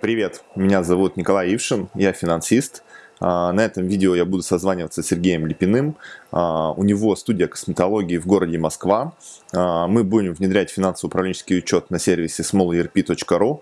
Привет, меня зовут Николай Ившин, я финансист. А, на этом видео я буду созваниваться с Сергеем Липиным. А, у него студия косметологии в городе Москва. А, мы будем внедрять финансово-управленческий учет на сервисе smallerp.ru.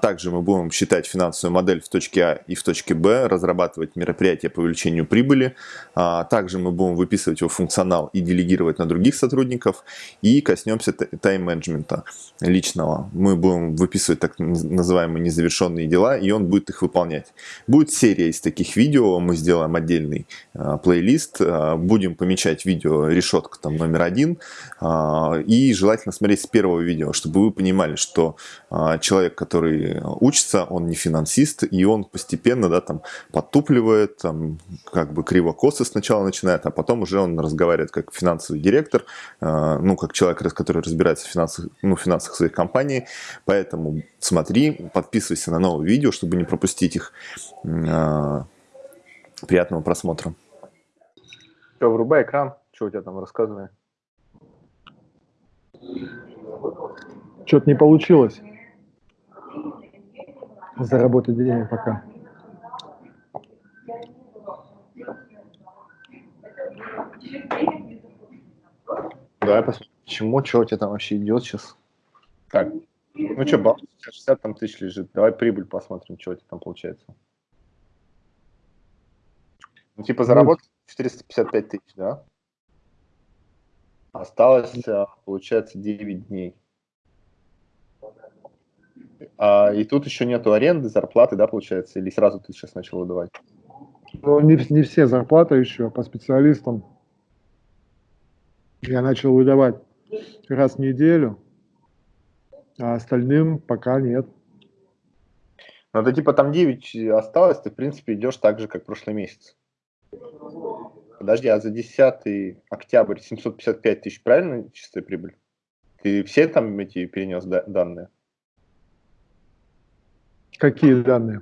Также мы будем считать финансовую модель в точке А и в точке Б, разрабатывать мероприятия по увеличению прибыли. Также мы будем выписывать его функционал и делегировать на других сотрудников. И коснемся тайм-менеджмента личного. Мы будем выписывать так называемые незавершенные дела, и он будет их выполнять. Будет серия из таких видео видео, мы сделаем отдельный э, плейлист, э, будем помечать видео решетка там номер один, э, и желательно смотреть с первого видео, чтобы вы понимали, что э, человек, который учится, он не финансист, и он постепенно, да, там, подтупливает, там, как бы криво-косо сначала начинает, а потом уже он разговаривает как финансовый директор, э, ну, как человек, который разбирается в финансах, ну, финансах своей компании, поэтому смотри, подписывайся на новые видео, чтобы не пропустить их. Приятного просмотра. Все, врубай экран. Что у тебя там рассказывай? Что-то не получилось заработать денег пока. Давай посмотрим, почему, что у тебя там вообще идет сейчас. Так, ну что, баланс 60 там тысяч лежит. Давай прибыль посмотрим, что у тебя там получается. Ну, типа, заработал 455 тысяч, да? Осталось, а, получается, 9 дней. А, и тут еще нету аренды, зарплаты, да, получается? Или сразу ты сейчас начал выдавать? Ну, не, не все зарплаты еще по специалистам. Я начал выдавать раз в неделю, а остальным пока нет. Ну, это типа там 9 осталось, ты, в принципе, идешь так же, как прошлый месяц. Подожди, а за 10 октябрь 755 тысяч, правильно чистая прибыль? Ты все там эти перенес данные? Какие данные?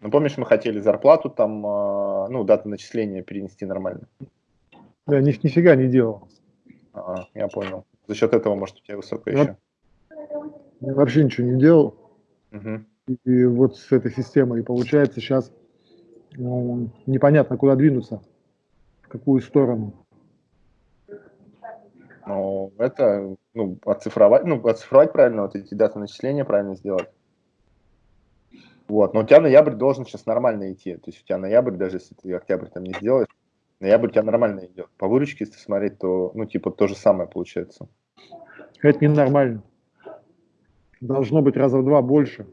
Ну, помнишь, мы хотели зарплату там, а, ну, дату начисления перенести нормально? Я ни, нифига не делал. А, я понял. За счет этого, может, у тебя высокая вот. еще? Я вообще ничего не делал. Угу. И, и вот с этой системой. И получается сейчас непонятно, куда двинуться, в какую сторону. Ну, это, ну, оцифровать, ну, оцифровать правильно, вот эти даты начисления правильно сделать. Вот, но у тебя ноябрь должен сейчас нормально идти. То есть у тебя ноябрь, даже если ты октябрь там не сделаешь, ноябрь у тебя нормально идет. По выручке, если смотреть, то, ну, типа, то же самое получается. Это ненормально. Должно быть раза в два больше.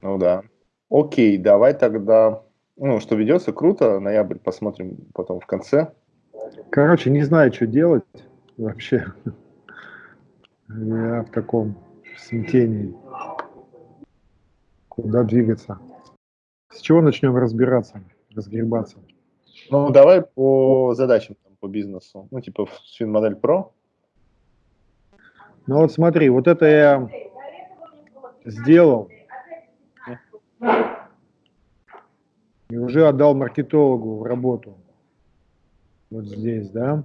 Ну да. Окей, давай тогда ну, что ведется, круто. Ноябрь посмотрим потом в конце. Короче, не знаю, что делать вообще. Я в таком смятении. Куда двигаться? С чего начнем разбираться, разгребаться? Ну, давай по задачам, по бизнесу. Ну, типа Свинмодель Pro. Ну, вот смотри, вот это я сделал. И уже отдал маркетологу в работу. Вот здесь, да.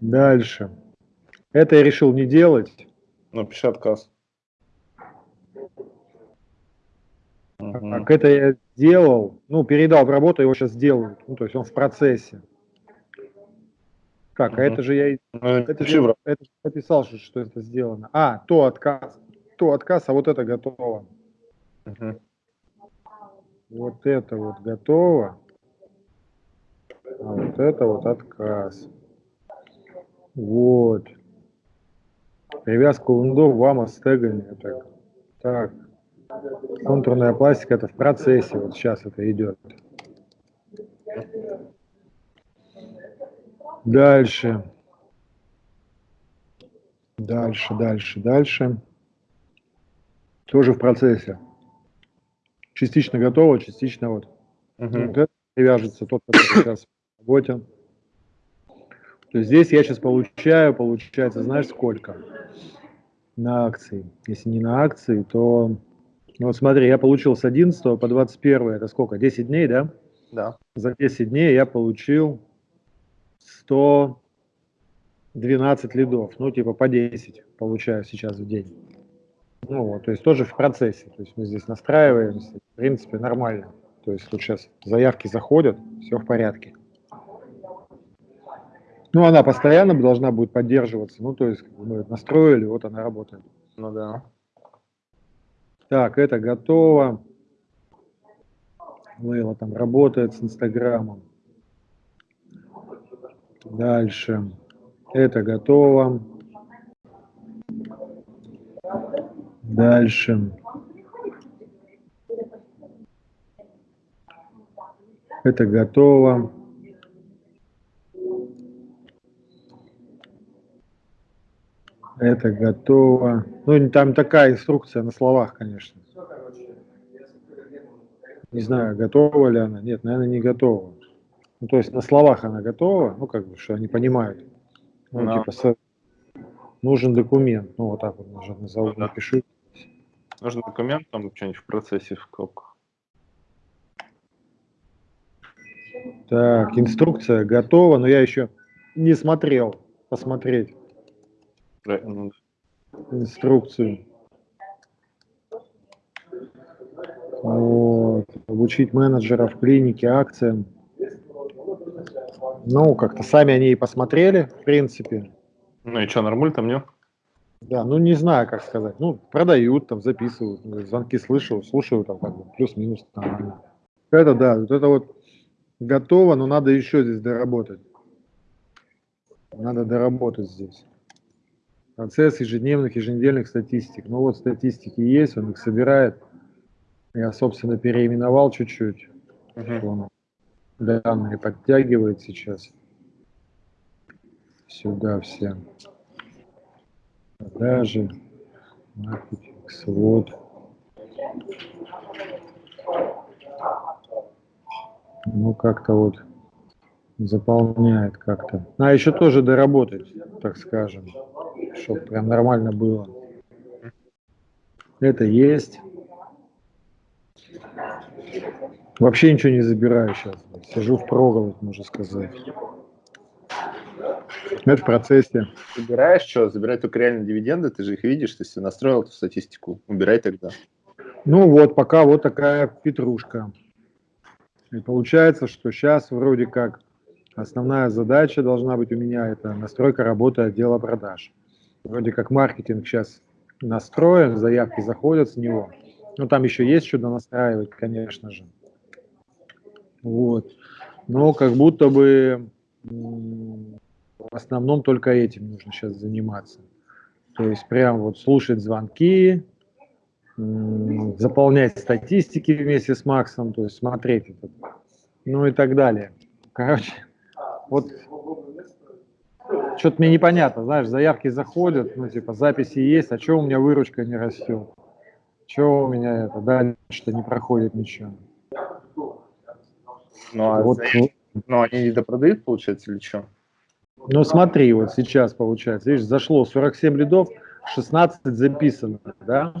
Дальше. Это я решил не делать. Ну, пиши отказ. Как это я сделал, ну, передал в работу, его сейчас делают. Ну, то есть он в процессе. Как, угу. а это же я ну, это же, это написал, что, что это сделано. А, то отказ, то отказ, а вот это готово. Угу. Вот это вот готово, а вот это вот отказ. Вот. Привязка лундов вам с тегами. Так. так. Контурная пластика это в процессе. Вот сейчас это идет. Дальше. Дальше, дальше, дальше. Тоже в процессе частично готово, частично вот. Угу. вот это привяжется, тот, который сейчас в работе. То есть здесь я сейчас получаю, получается, знаешь, сколько на акции. Если не на акции, то... Ну, вот смотри, я получил с 11 по 21, это сколько, 10 дней, да? Да. За 10 дней я получил 112 лидов, ну, типа по 10 получаю сейчас в день. Ну, вот, то есть тоже в процессе. То есть мы здесь настраиваемся, в принципе, нормально. То есть тут сейчас заявки заходят, все в порядке. Ну, она постоянно должна будет поддерживаться. Ну, то есть мы настроили, вот она работает. Ну да. Так, это готово. Лейла там работает с Инстаграмом. Дальше. Это готово. Дальше. Это готово. Это готово. Ну, там такая инструкция на словах, конечно. Не знаю, готова ли она. Нет, наверное, не готова. Ну, то есть на словах она готова, ну, как бы, что они понимают. Ну, Но. типа, с... нужен документ. Ну, вот так вот нажать, назову, ну, да. напишу. Нужен документ, там что-нибудь в процессе в скобках. Так, инструкция готова, но я еще не смотрел. Посмотреть. Ну инструкцию. Вот. Обучить менеджеров клиники акциям. Ну, как-то сами они и посмотрели, в принципе. Ну и что, нормуль там, нет? Да, ну не знаю, как сказать. Ну, продают, там, записывают, звонки слышу, слушаю, там, как бы, плюс-минус. Это да, вот это вот готово, но надо еще здесь доработать. Надо доработать здесь. Процесс ежедневных, еженедельных статистик. Ну вот статистики есть, он их собирает. Я, собственно, переименовал чуть-чуть. Uh-huh. Данные подтягивает сейчас. Сюда все. Продажи, маркетинг, свод. Ну, как-то вот заполняет как-то. А еще тоже доработать, так скажем, чтобы прям нормально было. Это есть. Вообще ничего не забираю сейчас. Сижу в проголодь, можно сказать. Это в процессе. Убираешь что? Забирай только реально дивиденды, ты же их видишь, ты себе настроил эту статистику. Убирай тогда. Ну вот, пока вот такая петрушка. И получается, что сейчас вроде как основная задача должна быть у меня это настройка работы отдела продаж. Вроде как маркетинг сейчас настроен, заявки заходят с него. Ну там еще есть что-то настраивать, конечно же. Вот. Но как будто бы в основном только этим нужно сейчас заниматься. То есть прям вот слушать звонки, заполнять статистики вместе с Максом, то есть смотреть это, ну и так далее. Короче, вот что-то мне непонятно, знаешь, заявки заходят, ну типа записи есть, а что у меня выручка не растет? Что у меня это, дальше-то не проходит ничего. Ну, а вот, заявки, ну, они не допродают, получается, или что? Ну, смотри, вот сейчас получается, видишь, зашло 47 лидов, 16 записано, да?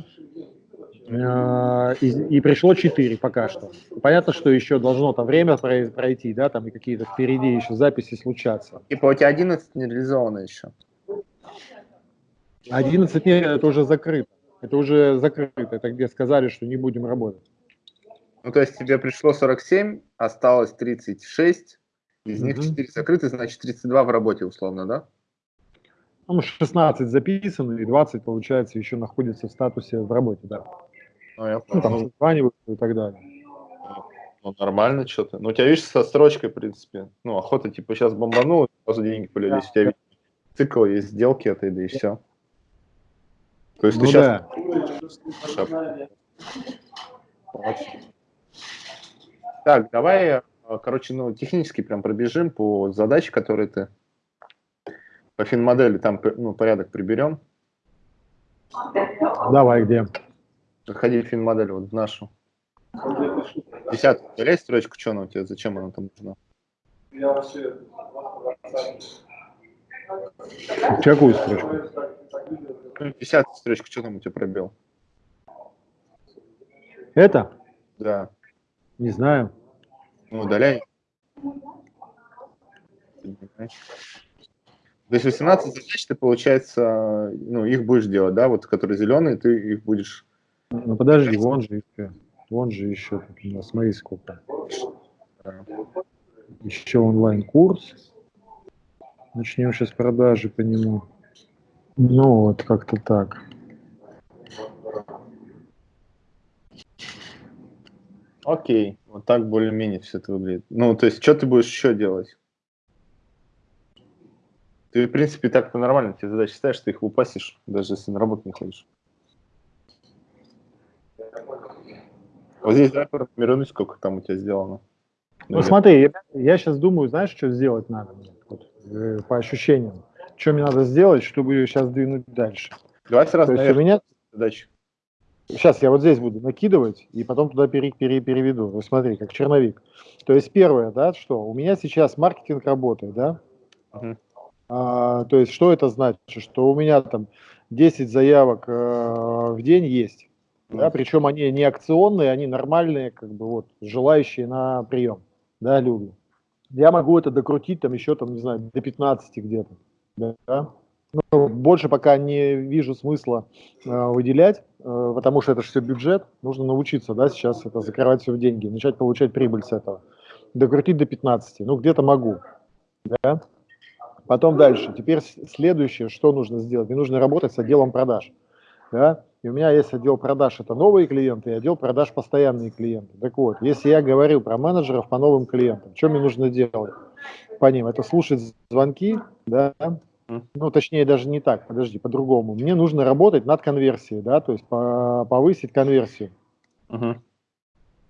Э, и, и пришло 4 пока что. Понятно, что еще должно там время пройти, да, там и какие-то впереди еще записи случаться. Типа у тебя 11 не реализовано еще. 11 нет, это уже закрыто. Это уже закрыто, это где сказали, что не будем работать. Ну, то есть тебе пришло 47, осталось 36, из угу. них 4 закрыты, значит 32 в работе условно, да? Ну, 16 записано, и 20, получается, еще находится в статусе в работе, да. Ну, я ну там созваниваются и так далее. Ну, нормально что-то. Ну, у тебя, видишь, со строчкой, в принципе. Ну, охота, типа, сейчас бомбанул, сразу деньги полились. Да. У тебя видишь, цикл есть, сделки это, да и все. То есть ну, ты да. сейчас... Так, давай, короче, ну, технически прям пробежим по задаче, которые ты по финмодели там ну, порядок приберем. Давай, где? Заходи в финмодель, вот в нашу. Десятку, удаляй строчку, что она у тебя, зачем она там нужна? Какую строчку? Десятую строчку, что там у тебя пробел? Это? Да. Не знаю. Ну, удаляй. То есть 18 задач ты, получается, ну, их будешь делать, да, вот, которые зеленые, ты их будешь... Ну, подожди, вон же еще, вон же еще, смотри, сколько. Еще онлайн-курс. Начнем сейчас продажи по нему. Ну, вот как-то так. Окей, вот так более-менее все это выглядит. Ну, то есть, что ты будешь еще делать? Ты, в принципе, так-то нормально, тебе задачи ставишь, ты их упасишь, даже если на работу не ходишь. Вот здесь, да, формируй, сколько там у тебя сделано. Ну, Наверное. смотри, я, я сейчас думаю, знаешь, что сделать надо вот, э, по ощущениям. Что мне надо сделать, чтобы ее сейчас двинуть дальше. Давай сразу, у меня... задачи. Сейчас я вот здесь буду накидывать и потом туда пере, пере, переведу. Вот смотри, как черновик. То есть первое, да, что у меня сейчас маркетинг работает, да? Uh-huh. А, то есть что это значит? Что у меня там 10 заявок э, в день есть. Uh-huh. Да, причем они не акционные, они нормальные, как бы вот, желающие на прием, да, люди. Я могу это докрутить там еще, там, не знаю, до 15 где-то. Да? Ну, больше пока не вижу смысла э, выделять, э, потому что это же все бюджет. Нужно научиться, да, сейчас это закрывать все в деньги, начать получать прибыль с этого. Докрутить до 15, ну где-то могу. Да? Потом дальше. Теперь следующее, что нужно сделать? Мне нужно работать с отделом продаж. Да? И у меня есть отдел продаж, это новые клиенты, и отдел продаж постоянные клиенты. Так вот, если я говорю про менеджеров по новым клиентам, что мне нужно делать по ним? Это слушать звонки, да, ну, точнее, даже не так, подожди, по-другому. Мне нужно работать над конверсией, да, то есть по повысить конверсию. Uh-huh.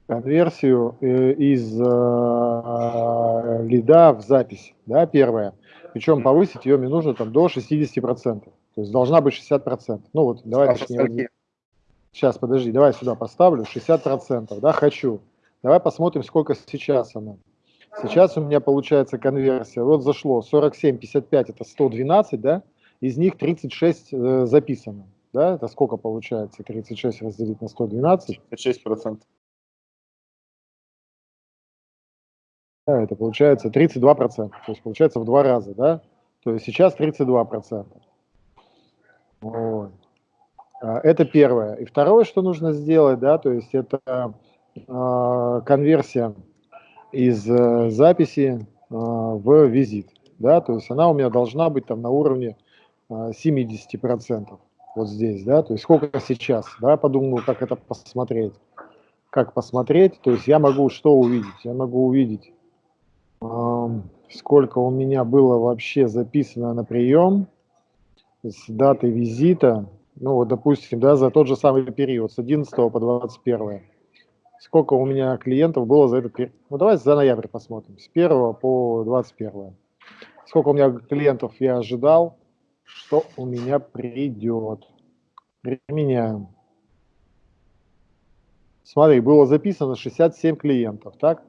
Конверсию э, из э, лида в запись, да, первое. Причем повысить ее мне нужно там до 60%. То есть должна быть 60%. Ну вот, давай а точнее. Сейчас, подожди, давай сюда поставлю. 60%, да, хочу. Давай посмотрим, сколько сейчас она. Сейчас у меня получается конверсия, вот зашло 47, 55, это 112, да, из них 36 э, записано, да, это сколько получается, 36 разделить на 112? 36 процентов. Да, это получается 32 процента, то есть получается в два раза, да, то есть сейчас 32 процента. Вот. А, это первое. И второе, что нужно сделать, да, то есть это э, конверсия из э, записи э, в визит. Да, то есть она у меня должна быть там на уровне э, 70%. Вот здесь, да, то есть сколько сейчас, да, подумаю, как это посмотреть. Как посмотреть, то есть я могу что увидеть? Я могу увидеть, сколько у меня было вообще записано на прием с даты визита, ну вот, допустим, да, за тот же самый период, с 11 по 21 сколько у меня клиентов было за этот период. Ну, давайте за ноябрь посмотрим, с 1 по 21. Сколько у меня клиентов я ожидал, что у меня придет. Применяем. Смотри, было записано 67 клиентов, так?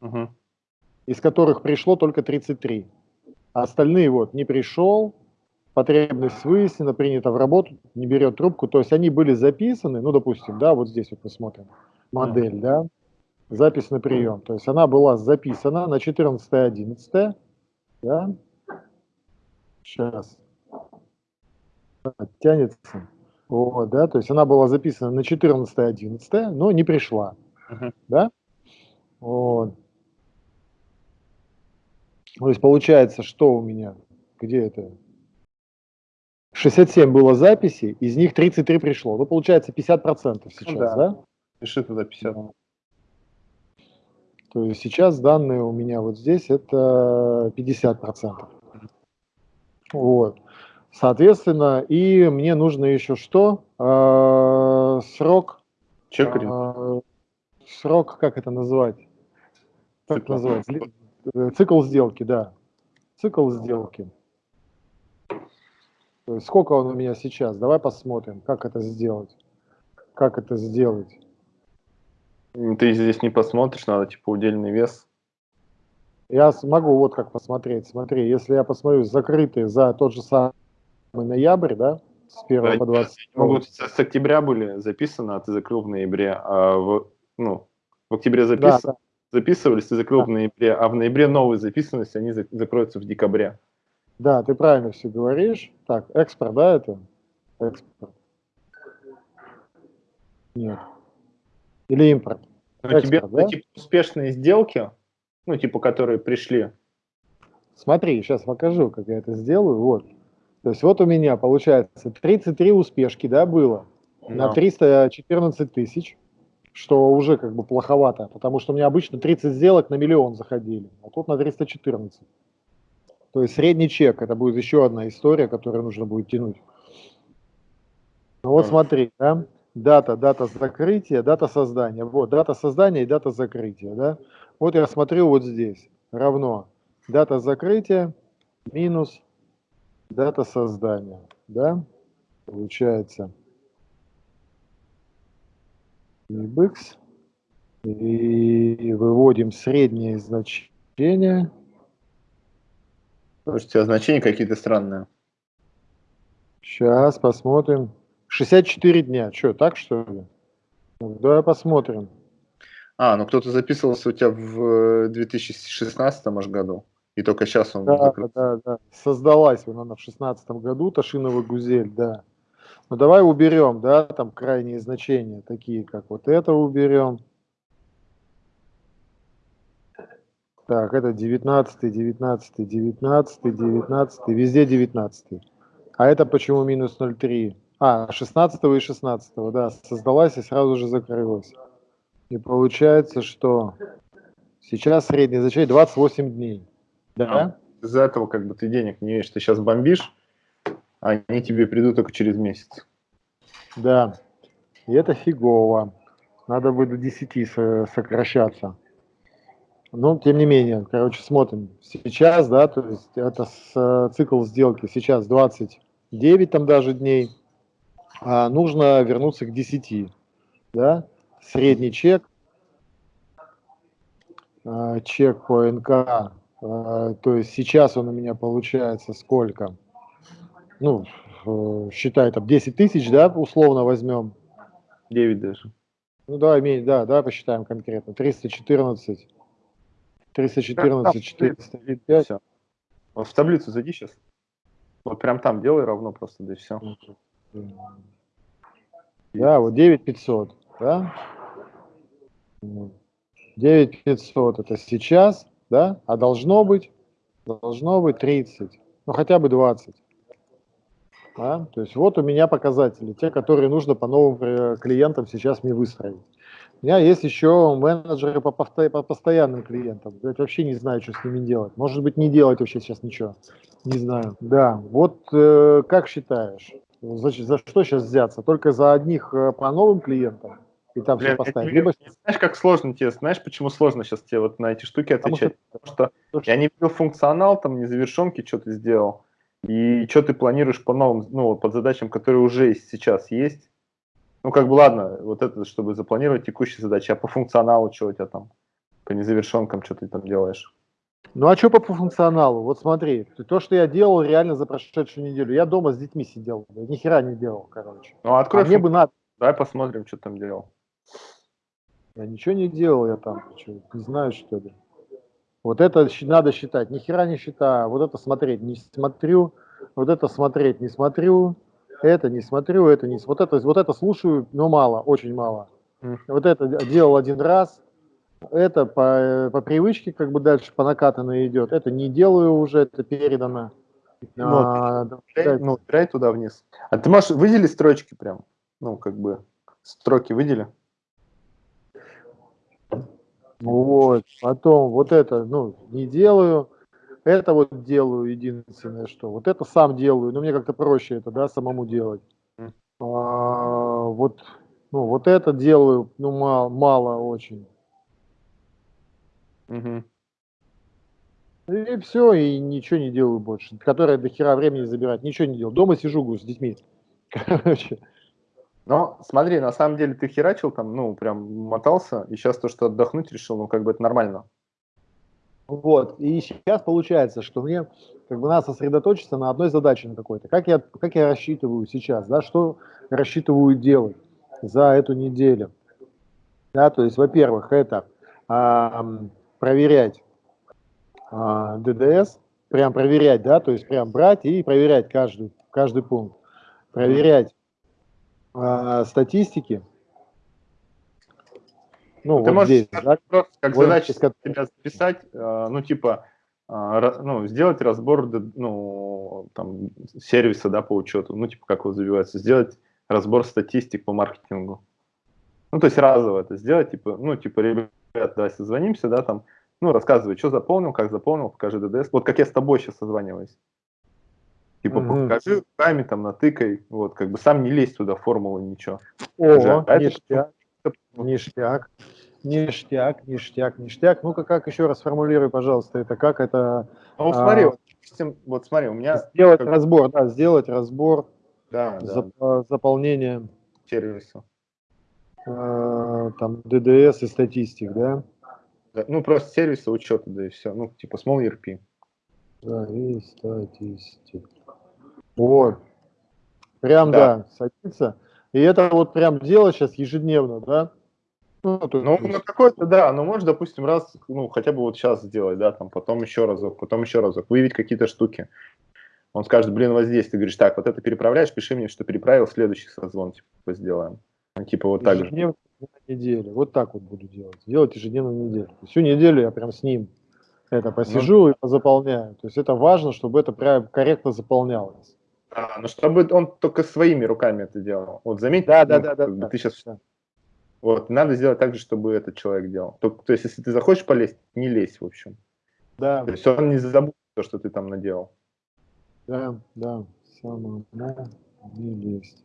Угу. Из которых пришло только 33. А остальные вот не пришел, потребность выяснена, принята в работу, не берет трубку. То есть они были записаны, ну, допустим, да, вот здесь вот мы смотрим модель, да, запись на прием. То есть она была записана на 14.11, да, сейчас, тянется, вот, да, то есть она была записана на 14.11, но не пришла, uh -huh. да, вот. То есть получается, что у меня, где это, 67 было записей, из них 33 пришло. Ну, получается 50% сейчас, ну, да? да? Пиши туда 50. То есть сейчас данные у меня вот здесь это 50%. Вот. Соответственно, и мне нужно еще что? Э, срок. Чекарин. Э, срок, как это назвать? Как цикл. называть? Э, цикл сделки, да. Цикл сделки. То есть сколько он у меня сейчас? Давай посмотрим, как это сделать. Как это сделать? Ты здесь не посмотришь, надо типа удельный вес. Я смогу вот как посмотреть. Смотри, если я посмотрю закрытые за тот же самый ноябрь, да, с 1 да, по 20. Могут с, октября были записаны, а ты закрыл в ноябре, а в, ну, в октябре запис... да, да. записывались, ты закрыл да. в ноябре, а в ноябре новые записанности, они закроются в декабре. Да, ты правильно все говоришь. Так, экспорт, да, это? Экспорт. Нет. Или импорт. Но экспорт, тебе да? типа, успешные сделки, ну, типа, которые пришли. Смотри, сейчас покажу, как я это сделаю. Вот. То есть вот у меня получается 33 успешки, да, было no. на 314 тысяч, что уже как бы плоховато, потому что у меня обычно 30 сделок на миллион заходили, а тут на 314. То есть средний чек, это будет еще одна история, которую нужно будет тянуть. Ну вот смотри, да, дата, дата закрытия, дата создания. Вот, дата создания и дата закрытия, да. Вот я смотрю вот здесь, равно дата закрытия минус дата создания, да, получается libx, и выводим среднее значение. Слушайте, тебя значения какие-то странные. Сейчас посмотрим. 64 дня. Что, так что ли? Ну, давай посмотрим. А, ну кто-то записывался у тебя в 2016 может, году, и только сейчас он да, закрыт. Да, да, создалась она в 2016 году, Ташинова Гузель, да. Ну давай уберем, да, там крайние значения, такие как вот это уберем. Так, это 19, 19, 19, 19, везде 19. А это почему минус 0,3? А, 16 и 16, да, создалась и сразу же закрылась. И получается, что сейчас средний значение 28 дней. Да? А, из-за этого как бы ты денег не имеешь, ты сейчас бомбишь, они тебе придут только через месяц. Да, и это фигово. Надо будет до 10 сокращаться. Но, тем не менее, короче, смотрим. Сейчас, да, то есть это с, цикл сделки сейчас 29 там даже дней. А нужно вернуться к 10, да средний чек, а, чек по НК, а, то есть сейчас он у меня получается сколько? Ну, считай, там 10 тысяч, да, условно возьмем. 9 даже. Ну, давай, да, давай посчитаем конкретно. 314, 314, 405. Все. Вот в таблицу зайди сейчас. Вот прям там делай равно просто, да и все. Да, вот 9500, да? 9500 это сейчас, да, а должно быть, должно быть 30, ну хотя бы 20. Да? То есть вот у меня показатели, те, которые нужно по новым э, клиентам сейчас мне выстроить. У меня есть еще менеджеры по, повто... по постоянным клиентам. Я вообще не знаю, что с ними делать. Может быть, не делать вообще сейчас ничего. Не знаю. Да, вот э, как считаешь, за, за что сейчас взяться? Только за одних э, по новым клиентам? и там Блин, все поставить. Либо... Знаешь, как сложно тебе, знаешь, почему сложно сейчас тебе вот на эти штуки отвечать? Потому что, Потому что я не видел функционал, там, незавершенки, что ты сделал, и что ты планируешь по новым, ну, под задачам, которые уже сейчас есть. Ну, как бы, ладно, вот это, чтобы запланировать текущие задачи, а по функционалу что у тебя там, по незавершенкам, что ты там делаешь? Ну, а что по функционалу? Вот смотри, то, что я делал реально за прошедшую неделю, я дома с детьми сидел, ни хера не делал, короче. Ну, открой а мне бы надо. Давай посмотрим, что там делал. Я ничего не делал, я там что, не знаю, что ли. Вот это надо считать. Ни хера не считаю. Вот это смотреть не смотрю. Вот это смотреть не смотрю. Это не смотрю, это не вот это, вот это слушаю, но мало, очень мало. Вот это делал один раз. Это по, по привычке как бы дальше по накатанной идет. Это не делаю уже, это передано. Ну, а, да, ну, туда вниз. А ты можешь выделить строчки прям? Ну, как бы строки выдели. Вот, потом вот это, ну, не делаю, это вот делаю единственное, что. Вот это сам делаю, но мне как-то проще это, да, самому делать. А, вот, ну, вот это делаю, ну, мало, мало очень. Угу. И все, и ничего не делаю больше. Которое до хера времени забирать, ничего не делаю. Дома сижу с детьми. Короче. Но смотри, на самом деле ты херачил там, ну, прям мотался, и сейчас то, что отдохнуть решил, ну, как бы это нормально. Вот, и сейчас получается, что мне как бы надо сосредоточиться на одной задаче на какой-то. Как я, как я рассчитываю сейчас, да, что рассчитываю делать за эту неделю. Да, то есть, во-первых, это а, проверять а, ДДС, прям проверять, да, то есть прям брать и проверять каждый, каждый пункт. Проверять э, статистики. Ну, Ты вот можешь здесь, да? просто как вот задача тебя записать, э, ну, типа, э, ну, сделать разбор, ну, там, сервиса, да, по учету, ну, типа, как его забивается, сделать разбор статистик по маркетингу. Ну, то есть разово это сделать, типа, ну, типа, ребят, давай созвонимся, да, там, ну, рассказывай, что заполнил, как заполнил, покажи ДДС. Вот как я с тобой сейчас созваниваюсь. Типа, mm-hmm. покажи руками, там, натыкай, вот, как бы сам не лезь туда, формулы, ничего. О, а ништяк, это... ништяк, ништяк, ништяк, ништяк. Ну-ка, как еще раз формулируй, пожалуйста, это как это... Ну, смотри, а... вот, вот смотри, у меня... Сделать как... разбор, да, сделать разбор, да, зап... да. заполнение... Сервиса. Э, там, ДДС и статистик, да? Да, ну, просто сервиса учета, да и все. Ну, типа Small ERP. Да, и статистик. Вот. Прям, да. да, садится. И это вот прям делать сейчас ежедневно, да? Ну, то, ну на какой-то, да, ну, можешь, допустим, раз, ну, хотя бы вот сейчас сделать, да, там, потом еще разок, потом еще разок, выявить какие-то штуки. Он скажет, блин, вот здесь, ты говоришь, так, вот это переправляешь, пиши мне, что переправил, следующий созвон, типа, сделаем. Ну, типа, вот так же неделю. Вот так вот буду делать. Делать ежедневно на неделю. Всю неделю я прям с ним это посижу ну, и позаполняю. То есть это важно, чтобы это прям корректно заполнялось. А, ну чтобы он только своими руками это делал. Вот заметь, да, ну, да, да, да, да, ты сейчас да. вот надо сделать так же, чтобы этот человек делал. То, то есть если ты захочешь полезть, не лезь в общем. Да. То есть он не забудет то, что ты там наделал. Да, да, самое не лезть.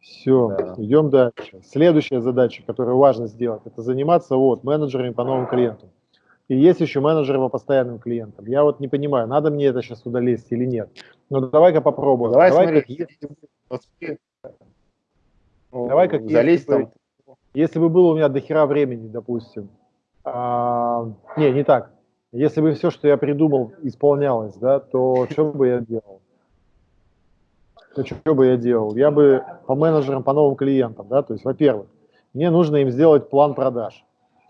Все, да. идем дальше. Следующая задача, которую важно сделать, это заниматься вот менеджерами по новым клиентам. И есть еще менеджеры по постоянным клиентам. Я вот не понимаю, надо мне это сейчас туда лезть или нет. Но давай-ка попробуем. Давай, давай смотри, если... давай как залезть если, там. Бы, если бы было у меня до хера времени, допустим. А, не, не так. Если бы все, что я придумал, исполнялось, да, то что бы я делал? То что бы я делал? Я бы по менеджерам, по новым клиентам, да, то есть, во-первых, мне нужно им сделать план продаж.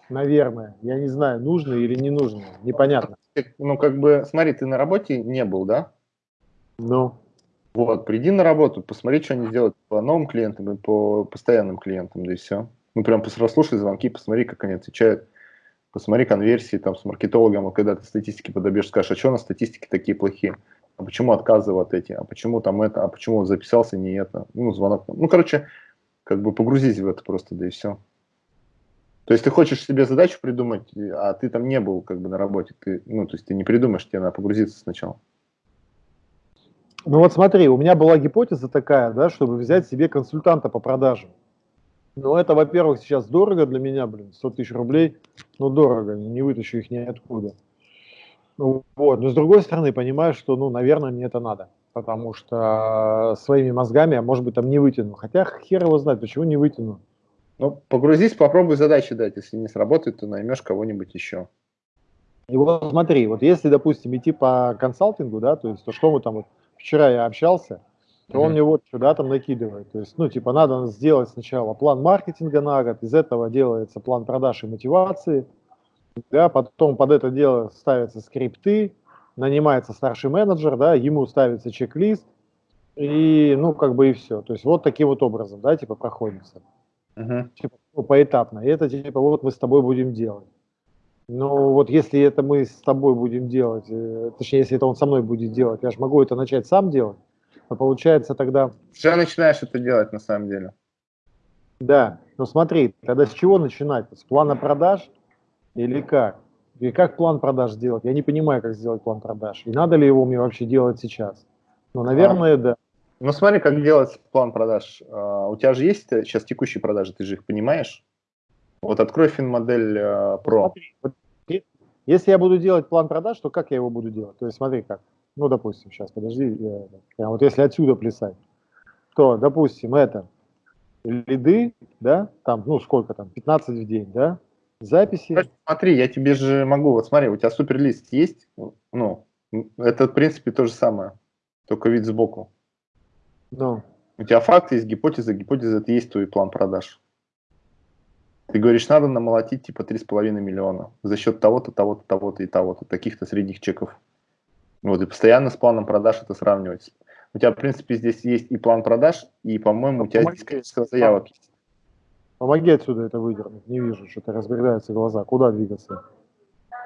Наверное, я не знаю, нужно или не нужно, непонятно. Ну, как бы, смотри, ты на работе не был, да? Ну. Вот, приди на работу, посмотри, что они делают по новым клиентам и по постоянным клиентам, да и все. Ну, прям послушай звонки, посмотри, как они отвечают, посмотри конверсии там с маркетологом, а когда ты статистики подобьешь, скажешь, а что на статистике такие плохие? А почему отказывал от эти, а почему там это, а почему записался не это, ну, звонок. Ну, короче, как бы погрузись в это просто, да и все. То есть ты хочешь себе задачу придумать, а ты там не был как бы на работе, ты, ну, то есть ты не придумаешь, тебе надо погрузиться сначала. Ну вот смотри, у меня была гипотеза такая, да, чтобы взять себе консультанта по продажам. Но это, во-первых, сейчас дорого для меня, блин, 100 тысяч рублей, ну дорого, не вытащу их ниоткуда. Ну, вот. Но с другой стороны, понимаю, что, ну, наверное, мне это надо. Потому что своими мозгами я, может быть, там не вытяну. Хотя хер его знает, почему не вытяну. Ну, погрузись, попробуй задачи дать. Если не сработает, то наймешь кого-нибудь еще. И вот смотри, вот если, допустим, идти по консалтингу, да, то есть то, что мы там, вот, вчера я общался, то mm-hmm. он мне вот сюда там накидывает. То есть, ну, типа, надо сделать сначала план маркетинга на год, из этого делается план продаж и мотивации, да, потом под это дело ставятся скрипты, нанимается старший менеджер, да, ему ставится чек-лист, и, ну, как бы и все. То есть вот таким вот образом, да, типа проходится. Uh-huh. Типа, ну, поэтапно. И это типа вот мы с тобой будем делать. Но вот если это мы с тобой будем делать, э, точнее, если это он со мной будет делать, я же могу это начать сам делать, но получается тогда... Все начинаешь это делать на самом деле. Да, но смотри, тогда с чего начинать? С плана продаж – или как? И как план продаж сделать? Я не понимаю, как сделать план продаж. И надо ли его мне вообще делать сейчас? Ну, наверное, а, да. Ну, смотри, как делать план продаж. А, у тебя же есть сейчас текущие продажи, ты же их понимаешь? Вот открой финмодель а, Pro. Смотри, вот, если я буду делать план продаж, то как я его буду делать? То есть смотри как. Ну, допустим, сейчас, подожди. Я, вот если отсюда плясать, то, допустим, это лиды, да, там, ну, сколько там, 15 в день, да, записи. Смотри, я тебе же могу, вот смотри, у тебя суперлист есть, ну, это в принципе то же самое, только вид сбоку. Ну. У тебя факты есть, гипотеза, гипотеза это есть твой план продаж. Ты говоришь, надо намолотить типа 3,5 миллиона за счет того-то, того-то, того-то и того-то, таких-то средних чеков. Вот, и постоянно с планом продаж это сравнивать. У тебя, в принципе, здесь есть и план продаж, и, по-моему, у тебя здесь количество заявок есть. Помоги отсюда это выдернуть. Не вижу, что-то разбегаются глаза. Куда двигаться?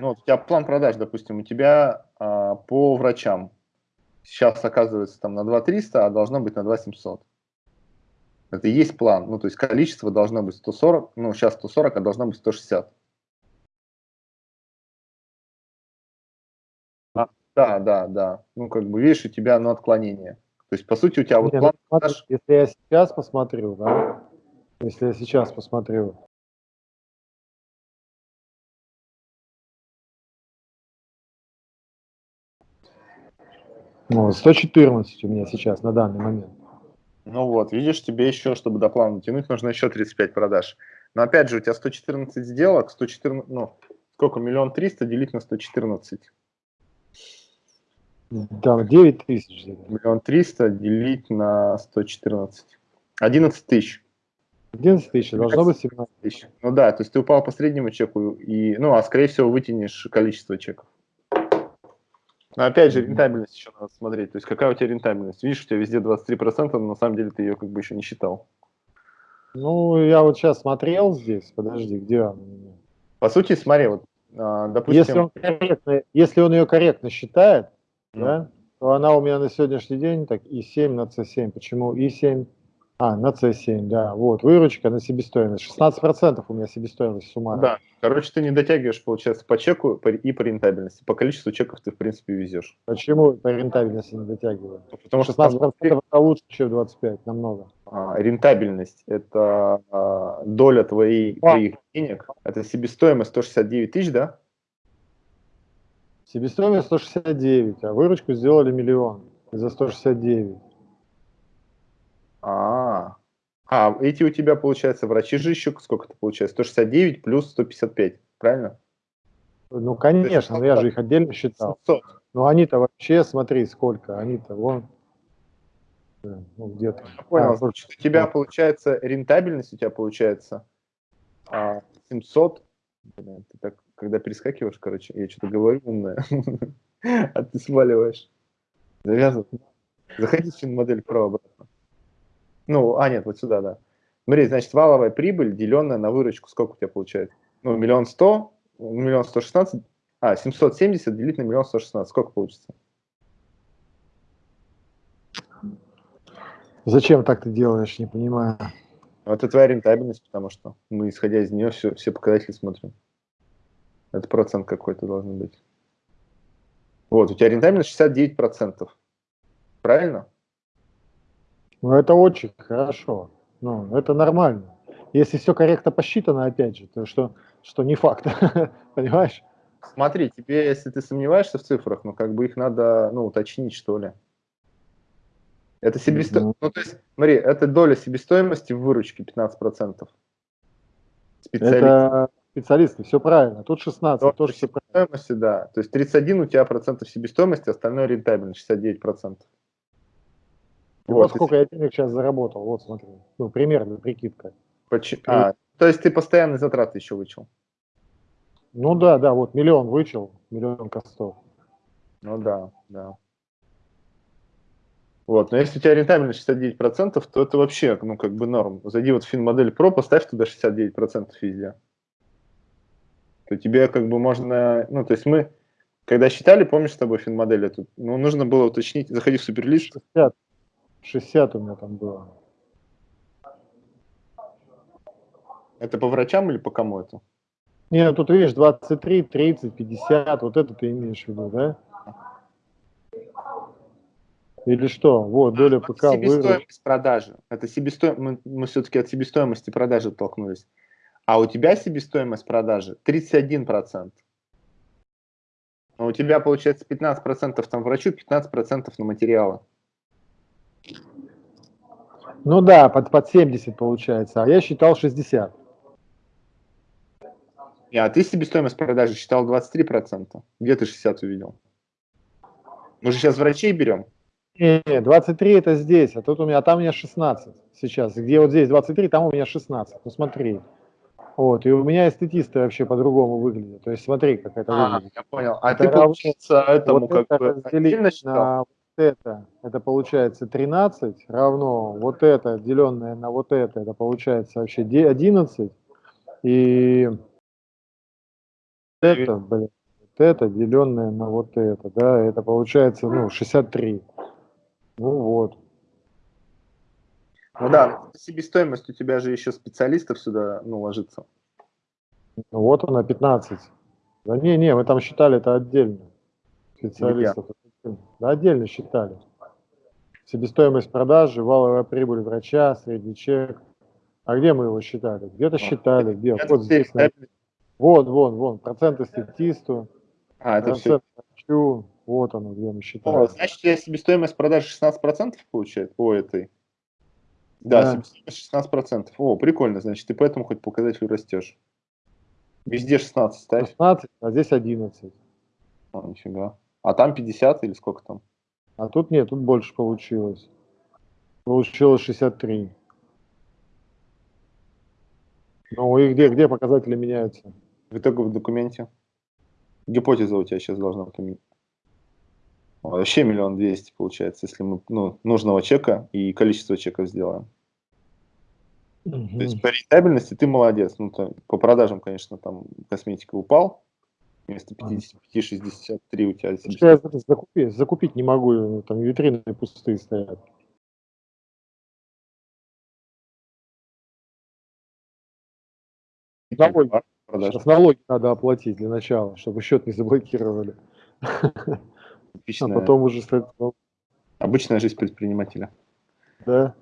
Ну, вот у тебя план продаж, допустим, у тебя а, по врачам сейчас оказывается там на 2300, а должно быть на 2700. Это и есть план. Ну, то есть количество должно быть 140, ну, сейчас 140, а должно быть 160. А, да, да, да. Ну, как бы, видишь, у тебя, ну, отклонение. То есть, по сути, у тебя вот Не, план ну, продаж... Если я сейчас посмотрю, да, если я сейчас посмотрю, Вот, 114 у меня сейчас на данный момент. Ну вот, видишь, тебе еще, чтобы до плана тянуть, нужно еще 35 продаж. Но опять же, у тебя 114 сделок, 114, ну, сколько, миллион триста делить на 114? Да, 9 тысяч. Миллион триста делить на 114. 11 тысяч. 11 тысяч, должно быть 17 тысяч. Ну да, то есть ты упал по среднему чеку, и, ну, а скорее всего вытянешь количество чеков. Но опять же, рентабельность еще надо смотреть. То есть какая у тебя рентабельность? Видишь, у тебя везде 23%, но на самом деле ты ее как бы еще не считал. Ну, я вот сейчас смотрел здесь, подожди, где меня? По сути, смотри, вот, а, допустим... Если он, корректно, если он ее корректно считает, mm. да, то она у меня на сегодняшний день так и 7 на C7. Почему и 7? А, на C7, да. Вот, выручка на себестоимость. 16% у меня себестоимость суммарно. Да, короче, ты не дотягиваешь, получается, по чеку и по рентабельности. По количеству чеков ты, в принципе, везешь. Почему по рентабельности не дотягиваю? Ну, потому что 16% это лучше, чем 25, намного. А, рентабельность – это а, доля твоей, а. твоих денег. Это себестоимость 169 тысяч, да? Себестоимость 169, а выручку сделали миллион за 169. А, а, эти у тебя, получается, врачи же еще сколько это получается? 169 плюс 155, правильно? Ну, конечно, но я же их отдельно считал. 700. Но они-то вообще, смотри, сколько, они-то вон, ну, где-то. Понял, а, значит, у тебя получается, рентабельность у тебя получается 700, а, Блин, ты так, когда перескакиваешь, короче, я что-то говорю умное, а ты сваливаешь. Завязывай. Заходи в модель вправо-обратно. Ну, а нет, вот сюда, да. Смотри, значит, валовая прибыль, деленная на выручку, сколько у тебя получается? Ну, миллион сто, миллион сто шестнадцать, а, 770 делить на миллион сто шестнадцать, сколько получится? Зачем так ты делаешь, не понимаю. Это твоя рентабельность, потому что мы, исходя из нее, все, все показатели смотрим. Это процент какой-то должен быть. Вот, у тебя рентабельность 69%. Правильно? Ну, это очень хорошо. Ну, это нормально. Если все корректно посчитано, опять же, то что, что не факт. Понимаешь? Смотри, тебе, если ты сомневаешься в цифрах, ну, как бы их надо, ну, уточнить, что ли. Это себестоимость, ну, то есть, смотри, это доля себестоимости в выручке 15%. Специалист. Это специалисты, все правильно. Тут 16, доля тоже все правильно. да. То есть 31 у тебя процентов себестоимости, остальное рентабельность, 69 процентов. Вот, вот сколько я денег сейчас заработал, вот смотри. Ну, примерно, прикидка. Почему? А, то есть ты постоянные затраты еще вычел? Ну да, да, вот миллион вычел, миллион костов. Ну да, да. Вот, но если у тебя рентабельность 69%, то это вообще, ну, как бы норм. Зайди вот в финмодель Pro, поставь туда 69% везде. То тебе как бы можно, ну, то есть мы, когда считали, помнишь с тобой финмодель эту, ну, нужно было уточнить, заходи в суперлист. 60, 60 у меня там было. Это по врачам или по кому это? Не, ну тут видишь, 23, 30, 50, вот это ты имеешь в виду, да? Или что? Вот, доля ПК Себестоимость вырос. продажи. Это себестоимость, мы, мы все-таки от себестоимости продажи оттолкнулись. А у тебя себестоимость продажи 31%. А у тебя получается 15% там врачу, 15% на материалы. Ну да, под, под 70 получается, а я считал 60. Не, а ты себестоимость продажи считал 23%. Где ты 60 увидел? Мы же сейчас врачей берем. Не, 23 это здесь, а тут у меня, а там у меня 16 сейчас. Где вот здесь 23, там у меня 16. Ну смотри. Вот, и у меня эстетисты вообще по-другому выглядят. То есть смотри, как это а, выглядит. Я понял. А это ты, получается, этому вот как это бы на вот это, это получается 13, равно вот это, деленное на вот это, это получается вообще 11. И это, блин, вот это, деленное на вот это, да, это получается, ну, 63. Ну вот. Ну да, себестоимость у тебя же еще специалистов сюда, ну, ложится. Ну, вот она, 15. Да не, не, мы там считали это отдельно. Специалистов. Да, отдельно считали. Себестоимость продажи, валовая прибыль врача, средний чек. А где мы его считали? Где-то считали, где? Вот здесь. Вот, вон, вон, проценты статисту. А, это все. Врачу. Вот оно, где мы считали. О, значит, тебя себестоимость продажи 16% получает по этой? Да, да. 16%. О, прикольно, значит, ты поэтому хоть показатель растешь. Везде 16 ставь. 16, а здесь 11. О, нифига. А там 50 или сколько там? А тут нет, тут больше получилось. Получилось 63. Ну и где, где показатели меняются? В итоговом документе. Гипотеза у тебя сейчас должна поменять. Вообще миллион двести получается, если мы ну, нужного чека и количество чеков сделаем. Угу. То есть по рентабельности ты молодец. Ну, то, по продажам, конечно, там косметика упал. Вместо 55-63 у тебя... Я закупить, закупить не могу, там витрины пустые стоят. Налоги, Сейчас налоги надо оплатить для начала, чтобы счет не заблокировали. А потом уже... Обычная жизнь предпринимателя. Да.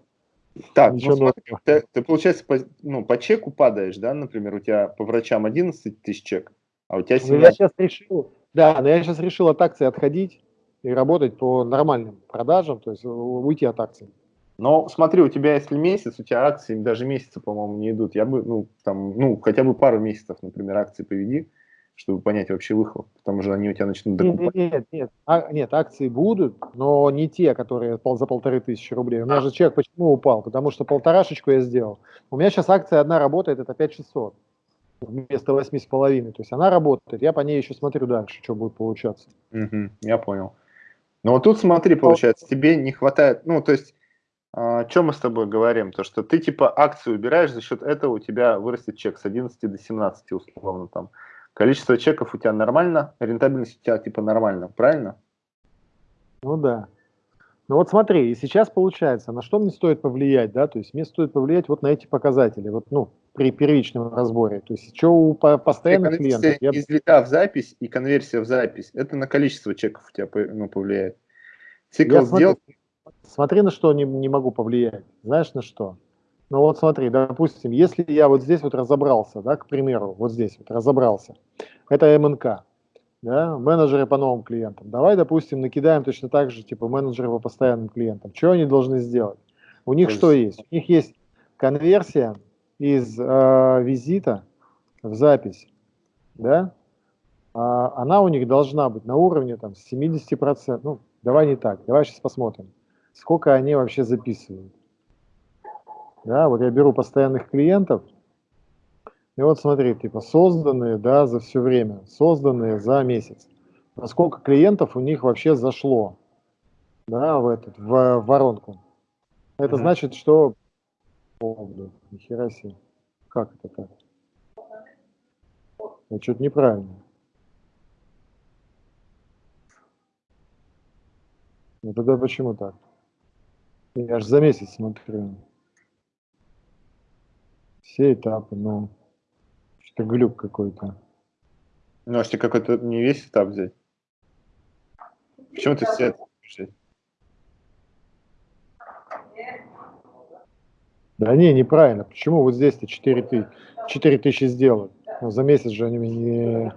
Так, ну, смотри, ты, ты, получается, по, ну, по чеку падаешь, да, например, у тебя по врачам 11 тысяч чек, а у тебя 17... Ну, я сейчас решил, да, но я сейчас решил от акций отходить и работать по нормальным продажам, то есть уйти от акций. Но смотри, у тебя если месяц, у тебя акции даже месяца, по-моему, не идут. Я бы, ну, там, ну, хотя бы пару месяцев, например, акции поведи, чтобы понять вообще выхлоп, потому что они у тебя начнут докупать. Нет, нет, нет, а, нет, акции будут, но не те, которые за полторы тысячи рублей. У меня же чек почему упал? Потому что полторашечку я сделал. У меня сейчас акция одна работает, это 5600 вместо восьми с половиной. То есть она работает, я по ней еще смотрю дальше, что будет получаться. Угу, я понял. Ну вот тут смотри, получается, тебе не хватает, ну то есть, а, о чем мы с тобой говорим? То, что ты типа акцию убираешь, за счет этого у тебя вырастет чек с 11 до 17 условно там. Количество чеков у тебя нормально, рентабельность у тебя типа нормально, правильно? Ну да. Ну вот смотри, и сейчас получается, на что мне стоит повлиять, да, то есть мне стоит повлиять вот на эти показатели, вот, ну, при первичном разборе, то есть что у постоянных клиентов. Я... Из в запись и конверсия в запись, это на количество чеков у тебя ну, повлияет. Цикл я сделал... Смотри, смотри, на что не, не могу повлиять, знаешь на что? Ну вот смотри, допустим, если я вот здесь вот разобрался, да, к примеру, вот здесь вот разобрался, это МНК, да, менеджеры по новым клиентам. Давай, допустим, накидаем точно так же, типа, менеджеры по постоянным клиентам. Что они должны сделать? У них есть... что есть? У них есть конверсия из э, визита в запись, да, а, она у них должна быть на уровне там 70%, ну, давай не так, давай сейчас посмотрим, сколько они вообще записывают. Да, вот я беру постоянных клиентов, и вот смотри, типа созданные, да, за все время, созданные за месяц. Насколько клиентов у них вообще зашло, да, в этот, в, в воронку. Это mm -hmm. значит, что... О, блин, нихера себе. Как это так? Это что-то неправильно. Ну тогда почему так? Я аж за месяц смотрю. Все этапы, но что-то глюк какой-то. Ну, а тебе какой-то не весь этап взять? Почему ты все это Да не, неправильно. Почему вот здесь-то 4 тысячи, 4 тысячи сделают? Ну, за месяц же они не...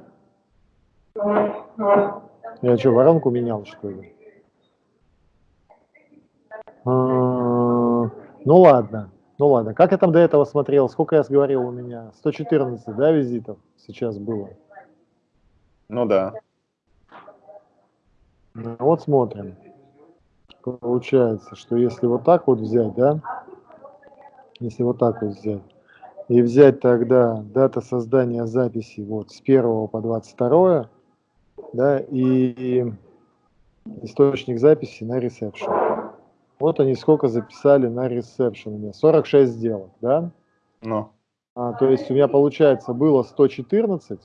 Я что, воронку менял, что ли? А, ну ладно. Ну ладно, как я там до этого смотрел, сколько я говорил у меня? 114, да, визитов сейчас было? Ну да. Ну, вот смотрим. Получается, что если вот так вот взять, да, если вот так вот взять, и взять тогда дата создания записи вот с 1 по 22, да, и источник записи на ресепшн. Вот они сколько записали на ресепшн у меня. 46 сделок, да? Ну. А, то есть у меня получается было 114,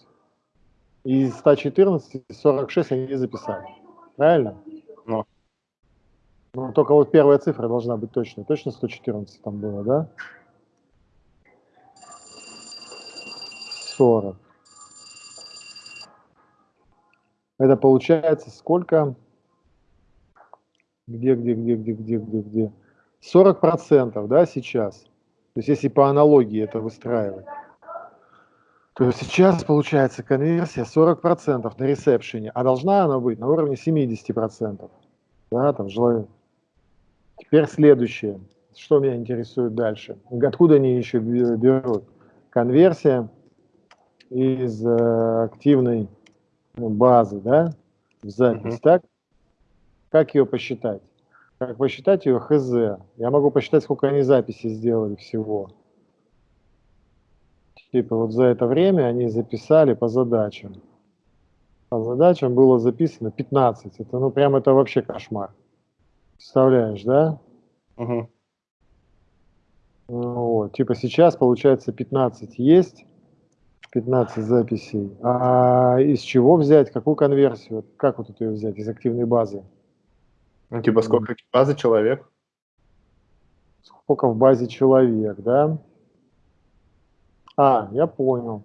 и из 114 46 они записали. Правильно? Ну. Ну, только вот первая цифра должна быть точно. Точно 114 там было, да? 40. Это получается сколько? Где, где, где, где, где, где, где? 40 процентов, да, сейчас. То есть если по аналогии это выстраивать, то сейчас получается конверсия 40 процентов на ресепшене, а должна она быть на уровне 70 процентов. Да, там желаю. Теперь следующее. Что меня интересует дальше? Откуда они еще берут? Конверсия из э, активной ну, базы, да, в запись, uh-huh. так? Как ее посчитать? Как посчитать ее хз? Я могу посчитать, сколько они записи сделали всего. Типа вот за это время они записали по задачам. По задачам было записано 15. Это ну прям это вообще кошмар. Представляешь, да? Угу. Вот, типа сейчас получается 15 есть, 15 записей. А из чего взять, какую конверсию? Как вот эту ее взять из активной базы? Ну, типа сколько базы человек? Сколько в базе человек, да? А, я понял.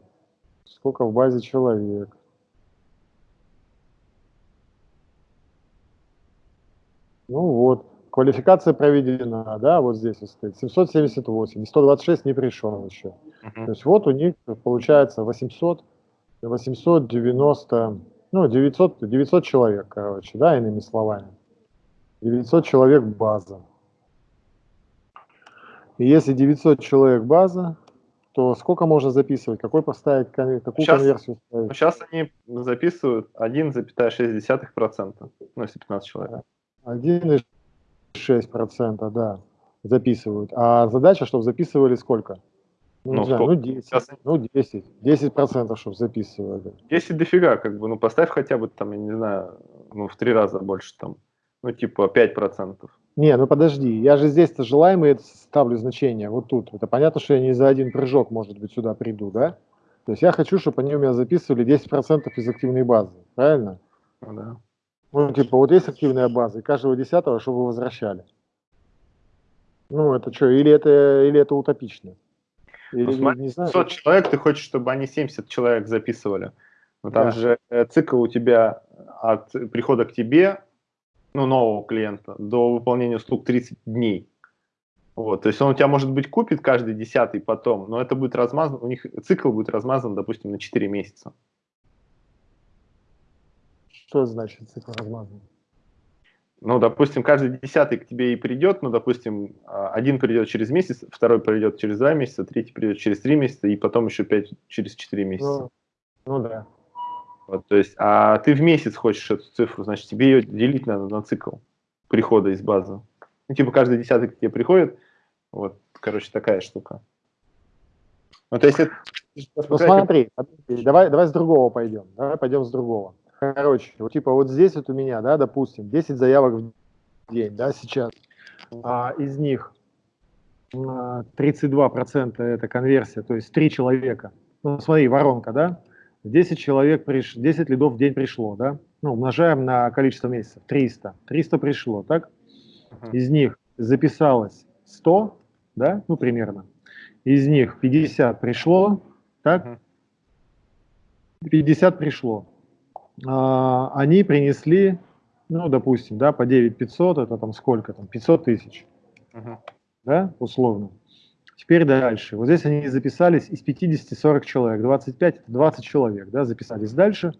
Сколько в базе человек. Ну вот, квалификация проведена, да, вот здесь вот стоит, 778, 126 не пришел еще. Uh -huh. То есть вот у них получается 800, 890, ну 900, 900 человек, короче, да, иными словами. 900 человек база. И если 900 человек база, то сколько можно записывать? Какой поставить, какую сейчас, конверсию ставить? Сейчас они записывают 1,6%, ну если 15 человек. 1,6%, да, записывают. А задача, чтобы записывали сколько? Ну, ну, знаю, ну 10, сейчас... ну 10, 10 процентов, чтобы записывали. 10 дофига, как бы, ну поставь хотя бы там, я не знаю, ну в три раза больше там, ну типа 5 процентов. Не, ну подожди, я же здесь-то желаемые ставлю значение, вот тут. Это понятно, что я не за один прыжок, может быть, сюда приду, да? То есть я хочу, чтобы они у меня записывали 10% из активной базы, правильно? Ну, да. Ну, типа, вот есть активная база, и каждого десятого, чтобы возвращали. Ну, это что, или это, или это утопично? Или, ну, смотри, не знаю. 100 человек, ты хочешь, чтобы они 70 человек записывали. Но там да. же э, цикл у тебя от прихода к тебе ну, нового клиента до выполнения услуг 30 дней. Вот, то есть он у тебя, может быть, купит каждый десятый потом, но это будет размазан, у них цикл будет размазан, допустим, на 4 месяца. Что значит цикл размазан? Ну, допустим, каждый десятый к тебе и придет, ну, допустим, а, один придет через месяц, второй придет через два месяца, третий придет через три месяца, и потом еще пять через четыре месяца. Ну, ну да. Вот, то есть, а ты в месяц хочешь эту цифру, значит, тебе ее делить надо на цикл прихода из базы. Ну, типа, каждый десятый к тебе приходит, вот, короче, такая штука. Ну, то есть, это... Ну, смотри, давай, давай с другого пойдем, давай пойдем с другого. Короче, вот типа вот здесь вот у меня, да, допустим, 10 заявок в день, да, сейчас. А, из них 32% это конверсия, то есть 3 человека. Ну, смотри, воронка, да, 10 человек, приш... 10 лидов в день пришло, да? Ну, умножаем на количество месяцев, 300. 300 пришло, так? Из них записалось 100, да, ну, примерно. Из них 50 пришло, так? 50 пришло. А, они принесли, ну, допустим, да, по 9 500, это там сколько там, 500 тысяч, да, условно. Теперь дальше. Вот здесь они записались из 50 40 человек. 25 это 20 человек, да, записались дальше.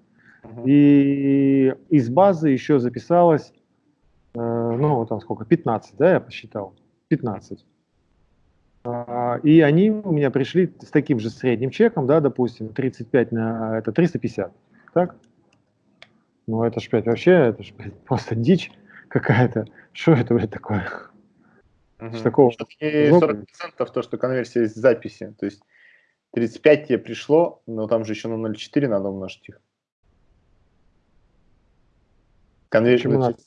И из базы еще записалось, э, ну, там сколько, 15, да, я посчитал. 15. А, и они у меня пришли с таким же средним чеком, да, допустим, 35 на, это 350, так? Ну, это ж, блядь, вообще, это ж, блядь, просто дичь какая-то. Что это, блядь, такое? Угу. Такого... И 40% то, что конверсия из записи. То есть 35 тебе пришло, но там же еще на 0,4 надо умножить их. Конверт,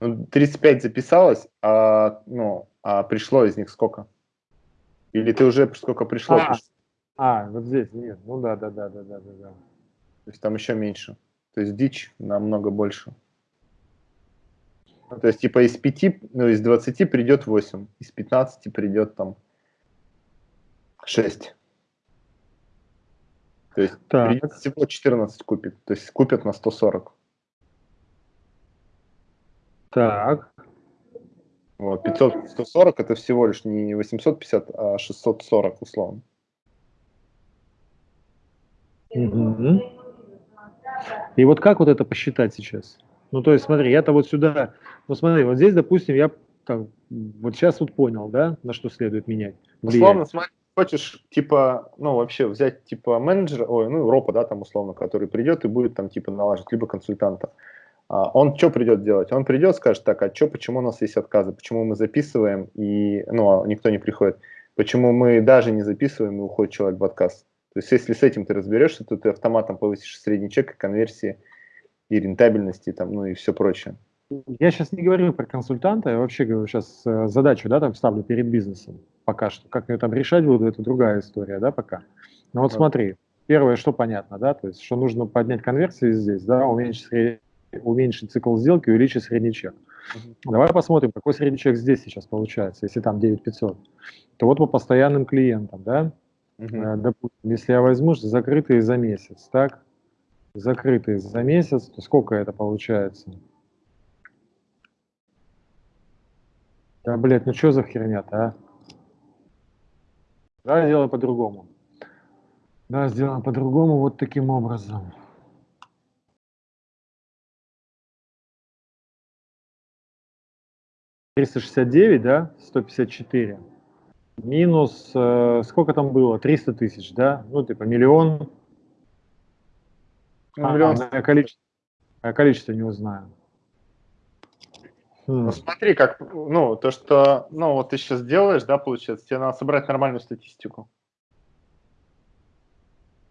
ну, 35 записалось, а, ну, а пришло из них сколько? Или ты уже сколько пришло? А, а вот здесь нет. Ну да, да, да, да, да, да. То есть там еще меньше. То есть дичь намного больше. То есть типа из 5, ну из 20 придет 8, из 15 придет там 6. То есть так. всего 14 купит. То есть купят на 140. Так. Вот, 500, 140 это всего лишь не 850, а 640 условно. Угу. И вот как вот это посчитать сейчас? Ну, то есть, смотри, я-то вот сюда, ну, смотри, вот здесь, допустим, я там, вот сейчас вот понял, да, на что следует менять. Влиять. Условно, смотри, хочешь, типа, ну, вообще взять, типа, менеджера, ой, ну, ропа, да, там, условно, который придет и будет там, типа, налаживать, либо консультанта. А он что придет делать? Он придет, скажет, так, а что, почему у нас есть отказы, почему мы записываем, и, ну, а никто не приходит, почему мы даже не записываем, и уходит человек в отказ. То есть, если с этим ты разберешься, то ты автоматом повысишь средний чек и конверсии, и рентабельности, там, ну и все прочее. Я сейчас не говорю про консультанта, я вообще говорю сейчас э, задачу, да, там ставлю перед бизнесом пока что. Как ее там решать буду, это другая история, да, пока. Но вот смотри, первое, что понятно, да, то есть, что нужно поднять конверсии здесь, да, уменьшить средний уменьшить цикл сделки, увеличить средний чек. Uh-huh. Давай посмотрим, какой средний чек здесь сейчас получается, если там 9500. То вот по постоянным клиентам, да, uh-huh. допустим, если я возьму закрытые за месяц, так, закрытые за месяц, то сколько это получается? Да, блядь, ну что за херня-то, а? Давай сделаем по-другому. Да, сделаем по-другому вот таким образом. 369, да, 154, минус, э, сколько там было, 300 тысяч, да, ну, типа миллион, ну, миллион. А, а, количество, а количество не узнаю. Хм. Ну, смотри, как, ну, то, что, ну, вот ты сейчас делаешь, да, получается, тебе надо собрать нормальную статистику.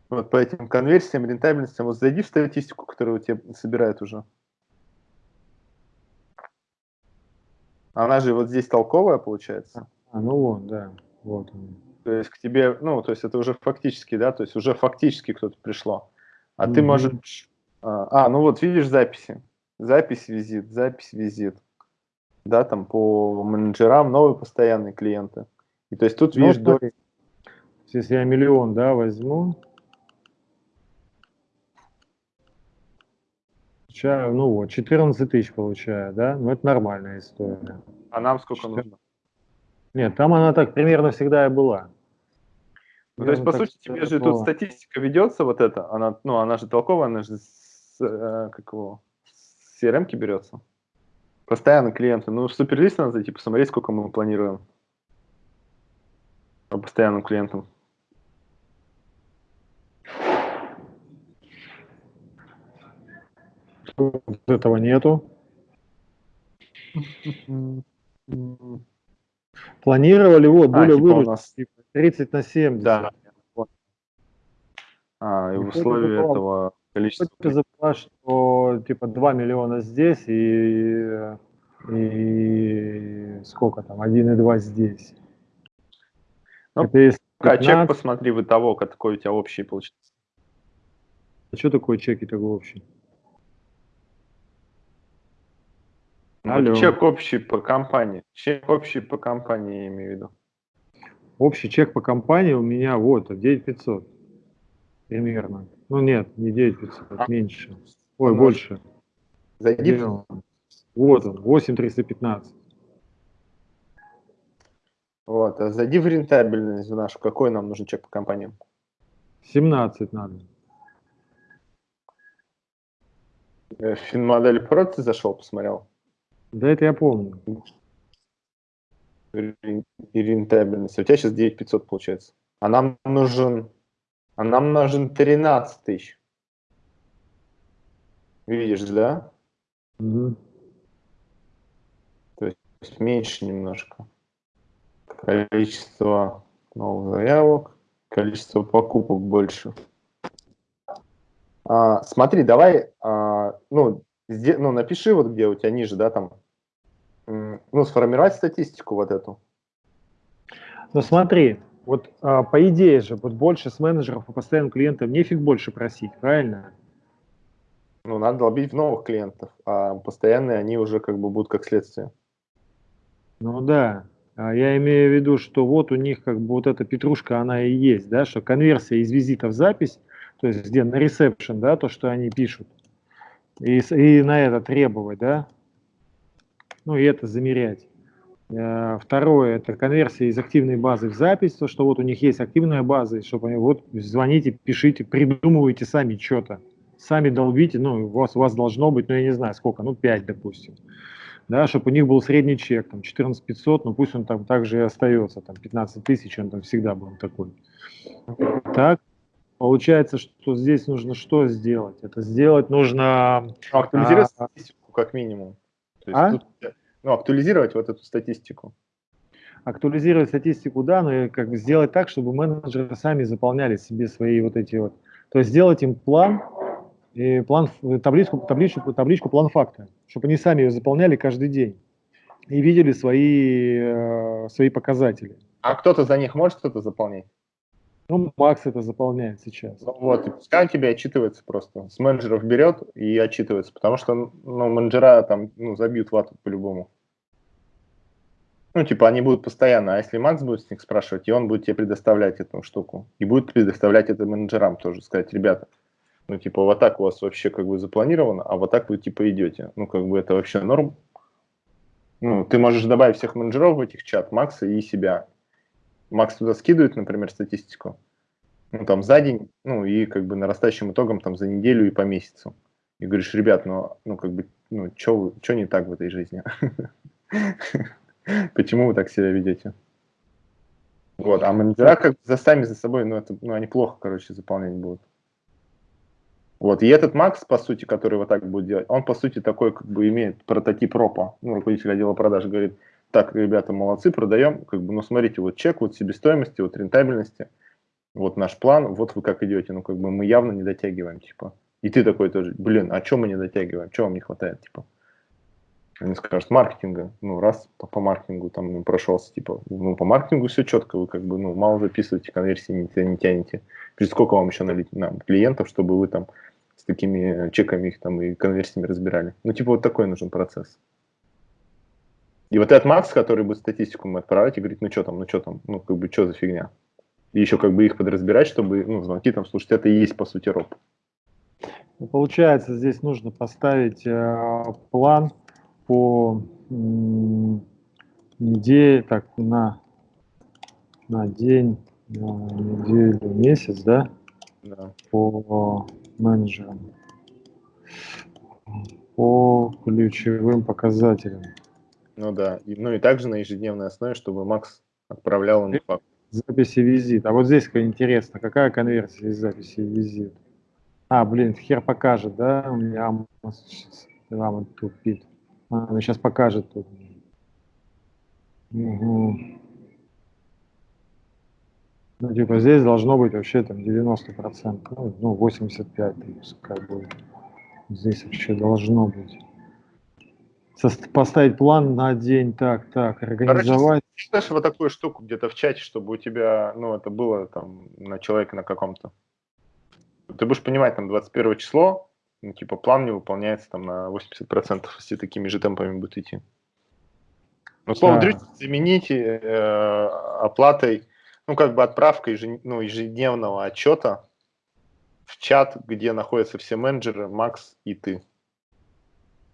Вот по этим конверсиям, рентабельностям, вот зайди в статистику, которую у тебя собирает уже. Она же вот здесь толковая получается. А, ну вот, да. Вот То есть к тебе, ну, то есть это уже фактически, да, то есть уже фактически кто-то пришло. А mm -hmm. ты можешь... А, а, ну вот видишь записи. Запись, визит, запись, визит. Да, там по менеджерам новые постоянные клиенты. И то есть тут ну, видишь... До... Если я миллион, да, возьму, ну вот, 14 тысяч получаю, да? Ну, это нормальная история. А нам сколько 14... нужно? Нет, там она так примерно всегда и была. Ну, то есть, по сути, тебе же тут статистика ведется, вот это, она, ну, она же толковая, она же с, э, как его, с CRM берется. Постоянно клиенты. Ну, в суперлист надо зайти, посмотреть, сколько мы планируем по постоянным клиентам. этого нету. Планировали, вот, а, более типа выручки, 30 на 70. Да. А, и в условии это этого количества... Забыла, что типа 2 миллиона здесь и, и сколько там, 1,2 здесь. Ну, это если 15... чек посмотри вы того, какой у тебя общий получится. А что такое чеки такой общий? Алло. чек общий по компании. Чек общий по компании, я имею в виду. Общий чек по компании у меня вот 9500 примерно. Ну нет, не 9500, а? меньше. Ой, ну, больше. Зайди. Вот он, 8315. Вот, а зайди в рентабельность в нашу. Какой нам нужен чек по компаниям? 17 надо. Э, Финмодель Pro ты зашел, посмотрел? Да, это я помню. И рентабельность. У тебя сейчас 9500 получается. А нам нужен, а нам нужен 13 тысяч. Видишь, да? Угу. То есть меньше немножко. Количество новых заявок, количество покупок больше. А, смотри, давай, а, ну, ну, напиши вот где у тебя ниже, да, там, ну, сформировать статистику вот эту. Ну, смотри, вот а, по идее же, вот больше с менеджеров и постоянных клиентов нефиг больше просить, правильно? Ну, надо долбить в новых клиентов, а постоянные они уже как бы будут как следствие. Ну да, а я имею в виду, что вот у них как бы вот эта петрушка, она и есть, да, что конверсия из визита в запись, то есть где на ресепшн, да, то, что они пишут, и, и на это требовать, да, ну и это замерять. Э, второе, это конверсия из активной базы в запись, то, что вот у них есть активная база, чтобы они вот звоните, пишите, придумывайте сами что-то, сами долбите, ну, у вас, у вас должно быть, ну, я не знаю, сколько, ну, 5, допустим, да, чтобы у них был средний чек, там, 14 500, ну, пусть он там также и остается, там, 15 тысяч, он там всегда был такой. Так, получается, что здесь нужно что сделать? Это сделать нужно... Актуализировать а, статистику, как минимум. То есть а? тут ну, актуализировать вот эту статистику. Актуализировать статистику, да, но как бы сделать так, чтобы менеджеры сами заполняли себе свои вот эти вот. То есть сделать им план, и план, табличку, табличку, табличку план факта, чтобы они сами ее заполняли каждый день и видели свои, э, свои показатели. А кто-то за них может что-то заполнять? Ну, Макс это заполняет сейчас. Ну, вот, и пускай он тебе отчитывается просто. С менеджеров берет и отчитывается, потому что ну, менеджера там ну, забьют вату по-любому. Ну, типа, они будут постоянно, а если Макс будет с них спрашивать, и он будет тебе предоставлять эту штуку, и будет предоставлять это менеджерам тоже, сказать, ребята, ну, типа, вот так у вас вообще как бы запланировано, а вот так вы, типа, идете. Ну, как бы это вообще норм. Ну, ты можешь добавить всех менеджеров в этих чат, Макса и себя. Макс туда скидывает, например, статистику, ну, там, за день, ну, и как бы нарастающим итогом там за неделю и по месяцу. И говоришь, ребят, ну, ну как бы, ну, что не так в этой жизни? Почему вы так себя ведете? Вот, а менеджера как за сами за собой, ну, это, ну, они плохо, короче, заполнять будут. Вот, и этот Макс, по сути, который вот так будет делать, он, по сути, такой, как бы, имеет прототип ропа, ну, руководитель отдела продаж говорит, так, ребята, молодцы, продаем, как бы, ну, смотрите, вот чек, вот себестоимости, вот рентабельности, вот наш план, вот вы как идете, ну, как бы, мы явно не дотягиваем, типа. И ты такой тоже, блин, а что мы не дотягиваем, что вам не хватает, типа. Они скажут, маркетинга, ну, раз по, по маркетингу там ну, прошелся, типа, ну, по маркетингу все четко, вы как бы, ну, мало записываете, конверсии не, не тянете. Через сколько вам еще налить нам клиентов, чтобы вы там с такими чеками их там и конверсиями разбирали. Ну, типа, вот такой нужен процесс. И вот этот Макс, который будет статистику мы отправлять и говорит, ну что там, ну что там, ну как бы что за фигня. И еще как бы их подразбирать, чтобы, ну, звонки там слушать, это и есть по сути роб. Ну, получается, здесь нужно поставить э, план по неделе, так, на, на день, на неделю, месяц, да? Да. По менеджерам. По ключевым показателям. Ну да, и, ну и также на ежедневной основе, чтобы Макс отправлял им факт. Записи визит. А вот здесь интересно, какая конверсия из записи визит? А, блин, хер покажет, да? У меня вам тупит. А, он сейчас покажет тут. Угу. Ну, типа, здесь должно быть вообще там 90%, ну, ну 85, как бы. Здесь вообще должно быть поставить план на день, так, так, организовать. Короче, считаешь вот такую штуку где-то в чате, чтобы у тебя, ну, это было там на человека на каком-то. Ты будешь понимать, там, 21 число, ну, типа, план не выполняется там на 80%, если такими же темпами будет идти. Ну, слово да. замените э, оплатой, ну, как бы отправкой ежед, ну, ежедневного отчета в чат, где находятся все менеджеры, Макс и ты.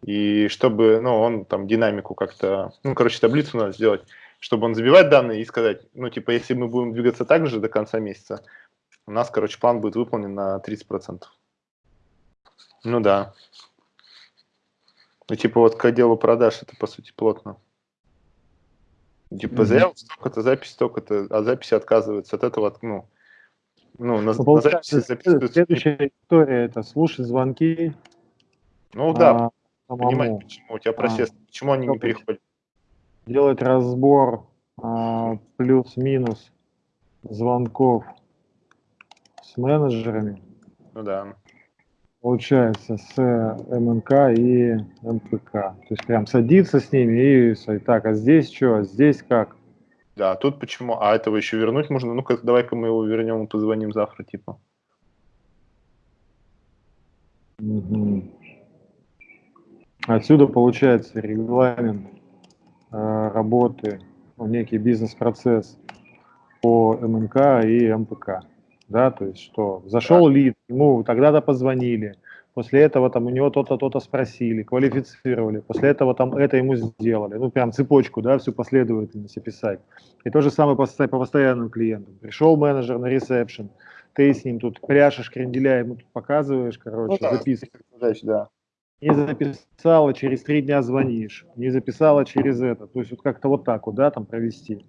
И чтобы, ну, он там динамику как-то, ну, короче, таблицу надо сделать, чтобы он забивать данные и сказать, ну, типа, если мы будем двигаться так же до конца месяца, у нас, короче, план будет выполнен на 30%. Ну да. Ну, типа, вот к отделу продаж это, по сути, плотно. Типа, mm-hmm. заявок столько-то, запись столько-то, а записи отказываются от этого, ну, ну, на, ну, на записи записываются... Следующая история – это слушать звонки. Ну, да, а, самому. Понимать, почему у тебя процесс, а, почему они не переходят. Делать разбор а, плюс-минус звонков с менеджерами. Ну да. Получается, с МНК и МПК. То есть прям садиться с ними и так, а здесь что, а здесь как? Да, а тут почему? А этого еще вернуть можно? Ну-ка, давай-ка мы его вернем и позвоним завтра, типа. Угу. Отсюда получается регламент э, работы, ну, некий бизнес-процесс по МНК и МПК. Да, то есть что, зашел да. лид, ему тогда-то позвонили, после этого там у него то-то, то-то спросили, квалифицировали, после этого там это ему сделали, ну прям цепочку, да, всю последовательность описать. И то же самое по, по постоянным клиентам. Пришел менеджер на ресепшн, ты с ним тут пряшешь кренделя, ему тут показываешь, короче, ну, да, записываешь. Да. Не записала, через три дня звонишь, не записала через это. То есть вот как-то вот так вот, да, там провести.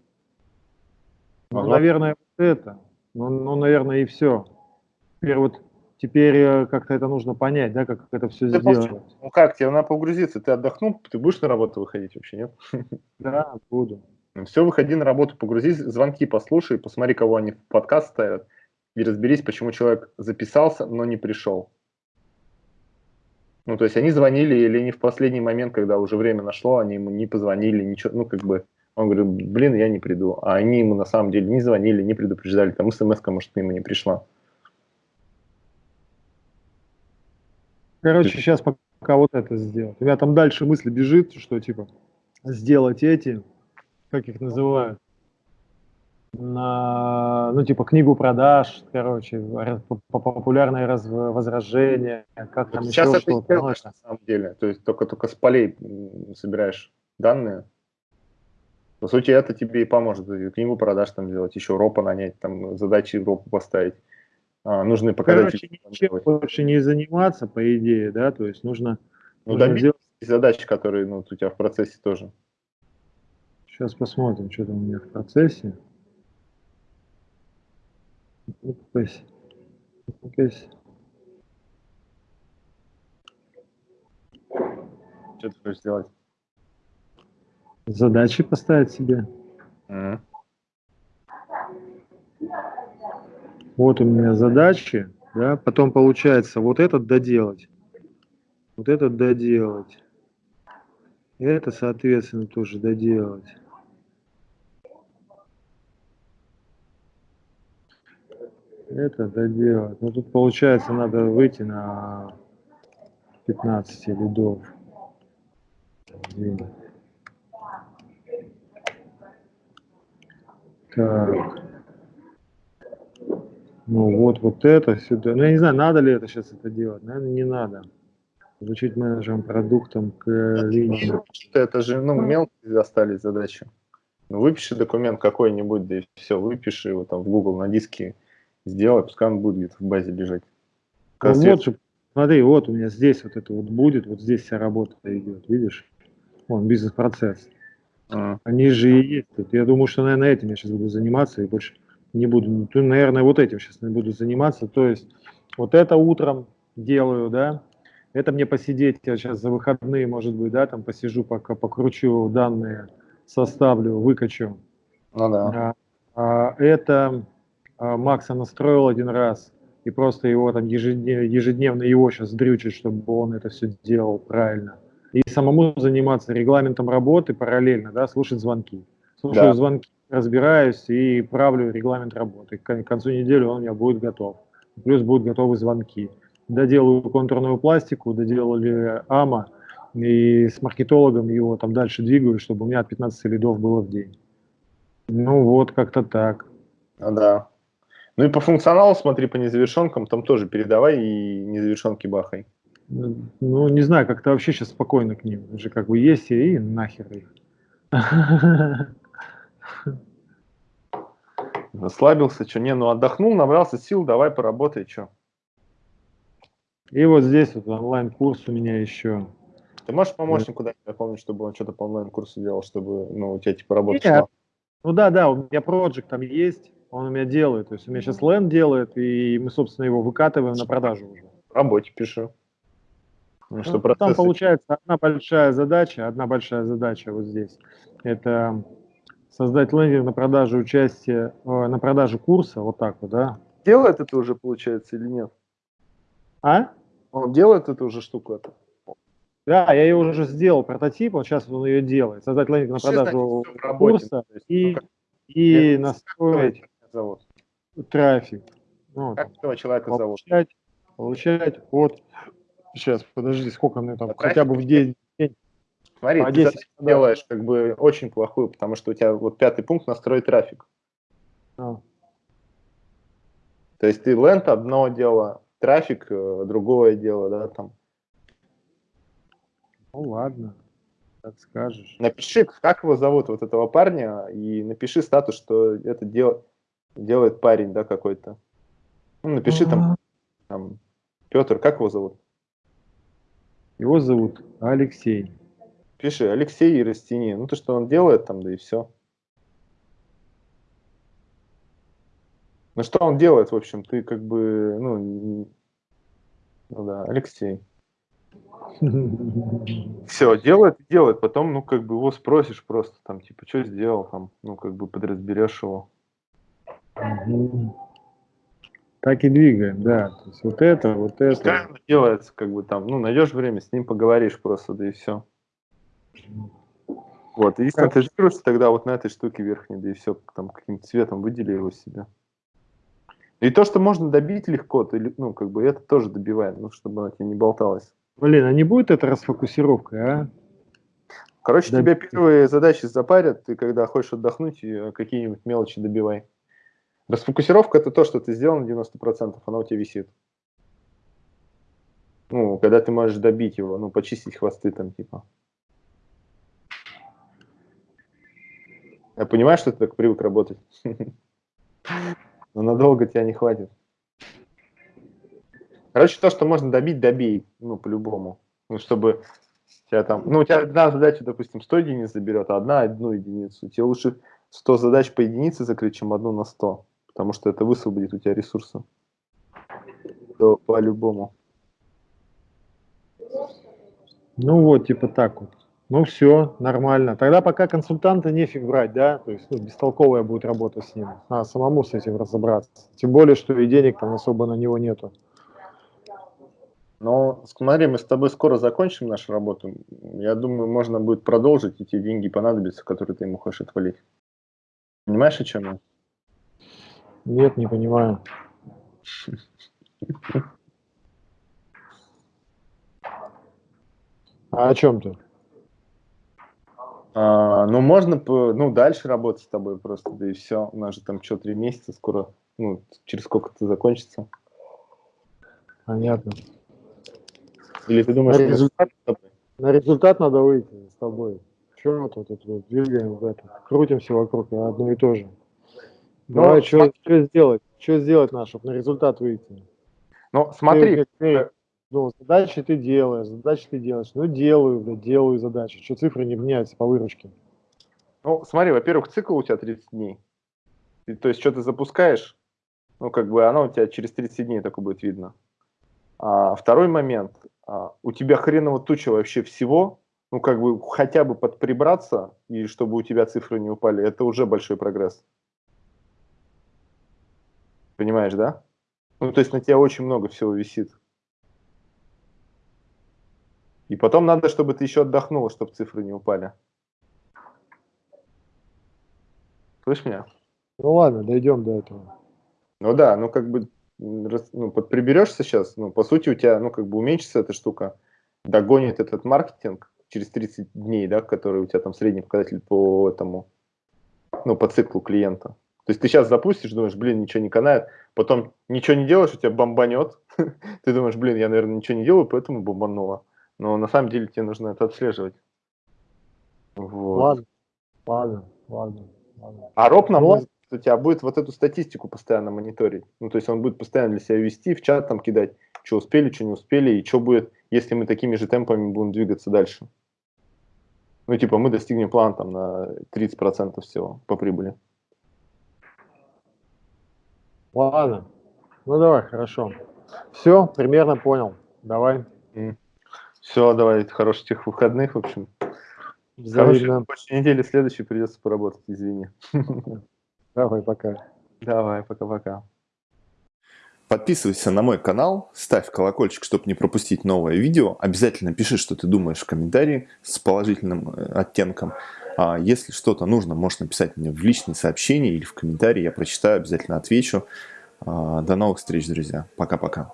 Ну, ага. наверное, вот это. Ну, ну, наверное, и все. Теперь вот теперь э, как-то это нужно понять, да, как это все ты сделать. Ну как, тебе надо погрузиться, ты отдохнул, ты будешь на работу выходить вообще, нет? Да, буду. Ну, все, выходи на работу, погрузись, звонки послушай, посмотри, кого они в подкаст ставят и разберись, почему человек записался, но не пришел. Ну, то есть они звонили или не в последний момент, когда уже время нашло, они ему не позвонили, ничего, ну, как бы, он говорит, блин, я не приду. А они ему на самом деле не звонили, не предупреждали, там смс может, ему не пришла. Короче, сейчас пока вот это сделать. У меня там дальше мысль бежит, что типа сделать эти, как их называют, на, ну, типа, книгу продаж, короче, популярные раз, возражения, как там Сейчас еще что-то. Делаешь, на самом деле, то есть только, только с полей собираешь данные. По сути, это тебе и поможет. Книгу продаж там сделать, еще ропа нанять, там задачи ропу поставить. А, нужны показатели. Короче, ничем больше не заниматься, по идее, да, то есть нужно... Ну, нужно добиться сделать... задачи, которые ну, у тебя в процессе тоже. Сейчас посмотрим, что там у меня в процессе. Упасть. Упасть. Что ты хочешь сделать? Задачи поставить себе. Mm. Вот у меня задачи, да, потом получается вот этот доделать, вот этот доделать, это, соответственно, тоже доделать. Это доделать. Ну тут получается надо выйти на 15 лидов. Так. Ну вот, вот это сюда. Ну я не знаю, надо ли это сейчас это делать. Наверное, не надо. Звучить менеджером продуктом к линии. Это же, ну, мелкие остались задачи. Ну, выпиши документ какой-нибудь, да и все, выпиши его там в Google на диске сделай, пускай он будет где-то в базе лежать. Ну, вот смотри, вот у меня здесь вот это вот будет, вот здесь вся работа идет, видишь? Вон, бизнес-процесс. А. Они же и есть тут. Я думаю, что, наверное, этим я сейчас буду заниматься и больше не буду. Ну, наверное, вот этим сейчас не буду заниматься. То есть вот это утром делаю, да, это мне посидеть, я сейчас за выходные, может быть, да, там посижу, пока покручу данные, составлю, выкачу. Ну да. А, а, это Макса настроил один раз, и просто его там ежедневно, ежедневно его сейчас дрючит, чтобы он это все делал правильно. И самому заниматься регламентом работы параллельно, да, слушать звонки. Слушаю да. звонки, разбираюсь и правлю регламент работы. К концу недели он у меня будет готов. Плюс будут готовы звонки. Доделаю контурную пластику, доделали АМА, и с маркетологом его там дальше двигаю, чтобы у меня от 15 лидов было в день. Ну вот, как-то так. Ну да. Ну и по функционалу смотри по незавершенкам, там тоже передавай и незавершенки бахай. Ну, не знаю, как-то вообще сейчас спокойно к ним. Уже как бы есть и нахер их. Расслабился, что? Не, ну отдохнул, набрался сил, давай поработай, что. И вот здесь вот онлайн-курс у меня еще. Ты можешь помощнику дать, я помню, чтобы он что-то по онлайн-курсу делал, чтобы ну, у тебя типа работа шла? Ну да, да, у меня проект там есть, он у меня делает. То есть у меня сейчас ленд делает, и мы, собственно, его выкатываем на продажу уже. Работе пишу. Ну, что ну, Там получается одна большая задача, одна большая задача вот здесь. Это создать лендинг на продажу участия, э, на продажу курса, вот так вот, да, делает это уже, получается, или нет? А? Он делает эту уже штуку это? Да, я ее уже сделал, прототип, вот сейчас он ее делает. Создать лендинг на продажу курса и, и настроить зовут? трафик. Ну, как этого человека получать, зовут? Получать от... Сейчас, подожди, сколько мне там, хотя бы в день. Смотри, по ты 10, делаешь как бы очень плохую, потому что у тебя вот пятый пункт настроить трафик. А. То есть ты ленд одно дело, трафик э, другое дело, да, там. Ну ладно, как скажешь. Напиши, как его зовут, вот этого парня, и напиши статус, что это дел, делает парень, да, какой-то. Ну, напиши там, там, Петр, как его зовут? Его зовут Алексей. Пиши, Алексей и растяни. Ну, то, что он делает там, да и все. Ну, что он делает, в общем, ты как бы, ну, ну да, Алексей. Все, делает, делает, потом, ну, как бы его спросишь просто, там, типа, что сделал, там, ну, как бы подразберешь его. Так и двигаем, да. То есть вот это, вот это. Что делается, как бы там, ну, найдешь время, с ним поговоришь просто, да и все. Вот, и сконцентрируешься тогда вот на этой штуке верхней, да и все, там каким-то цветом выдели его себе. И то, что можно добить легко, ты, ну, как бы это тоже добиваем, ну, чтобы она тебе не болталась. Блин, а не будет это расфокусировкой, а? Короче, да. тебя первые задачи запарят, ты когда хочешь отдохнуть, какие-нибудь мелочи добивай. Расфокусировка – это то, что ты сделал на 90%, она у тебя висит. Ну, когда ты можешь добить его, ну, почистить хвосты там, типа. Я понимаю, что ты так привык работать. Но надолго тебя не хватит. Короче, то, что можно добить, добей, ну, по-любому. Ну, чтобы тебя там, ну, у тебя одна задача, допустим, 100 единиц заберет, а одна одну единицу. Тебе лучше 100 задач по единице закрыть, чем одну на 100, потому что это высвободит у тебя ресурсы. То по-любому. Ну вот, типа так вот. Ну все, нормально. Тогда пока консультанта нефиг брать, да? То есть ну, бестолковая будет работа с ним. Надо самому с этим разобраться. Тем более, что и денег там особо на него нету. Но смотри, мы с тобой скоро закончим нашу работу. Я думаю, можно будет продолжить, и те деньги понадобятся, которые ты ему хочешь отвалить. Понимаешь, о чем я? Нет, не понимаю. А о чем ты? А, ну, можно ну, дальше работать с тобой просто, да и все. У нас же там что, три месяца скоро, ну, через сколько это закончится. Понятно. Или ты думаешь, на результат, на результат надо выйти с тобой. Чего мы тут, тут двигаем в это, крутимся вокруг одно и то же. Ну, Давай, что, что сделать? Что сделать надо, чтобы на результат выйти? Ну, смотри. Ты, ты, ну, задачи ты делаешь, задачи ты делаешь. Ну, делаю, блядь, делаю задачи. Что цифры не меняются по выручке? Ну, смотри, во-первых, цикл у тебя 30 дней. И, то есть, что ты запускаешь, ну, как бы оно у тебя через 30 дней только будет видно. А второй момент, а, у тебя хреново туча вообще всего, ну, как бы хотя бы подприбраться, и чтобы у тебя цифры не упали, это уже большой прогресс. Понимаешь, да? Ну, то есть на тебя очень много всего висит. И потом надо, чтобы ты еще отдохнула, чтобы цифры не упали. Слышь меня? Ну ладно, дойдем до этого. Ну да, ну как бы ну, подприберешься сейчас, ну, по сути, у тебя, ну, как бы уменьшится эта штука, догонит этот маркетинг через 30 дней, да, который у тебя там средний показатель по этому, ну, по циклу клиента. То есть ты сейчас запустишь, думаешь, блин, ничего не канает, потом ничего не делаешь, у тебя бомбанет, ты думаешь, блин, я, наверное, ничего не делаю, поэтому бомбануло. Но на самом деле тебе нужно это отслеживать. Вот. Ладно, ладно, ладно. ладно. А Роб, на мой у тебя будет вот эту статистику постоянно мониторить. Ну, то есть он будет постоянно для себя вести, в чат там кидать, что успели, что не успели, и что будет, если мы такими же темпами будем двигаться дальше. Ну, типа, мы достигнем план там на 30% всего по прибыли. Ладно. Ну, давай, хорошо. Все, примерно понял. Давай. Все, давай, хороших тех выходных, в общем. Взаимно. Короче, недели следующей придется поработать, извини. Давай, пока. Давай, пока-пока. Подписывайся на мой канал, ставь колокольчик, чтобы не пропустить новое видео. Обязательно пиши, что ты думаешь в комментарии с положительным э, оттенком. А если что-то нужно, можешь написать мне в личные сообщения или в комментарии. Я прочитаю, обязательно отвечу. А, до новых встреч, друзья. Пока-пока.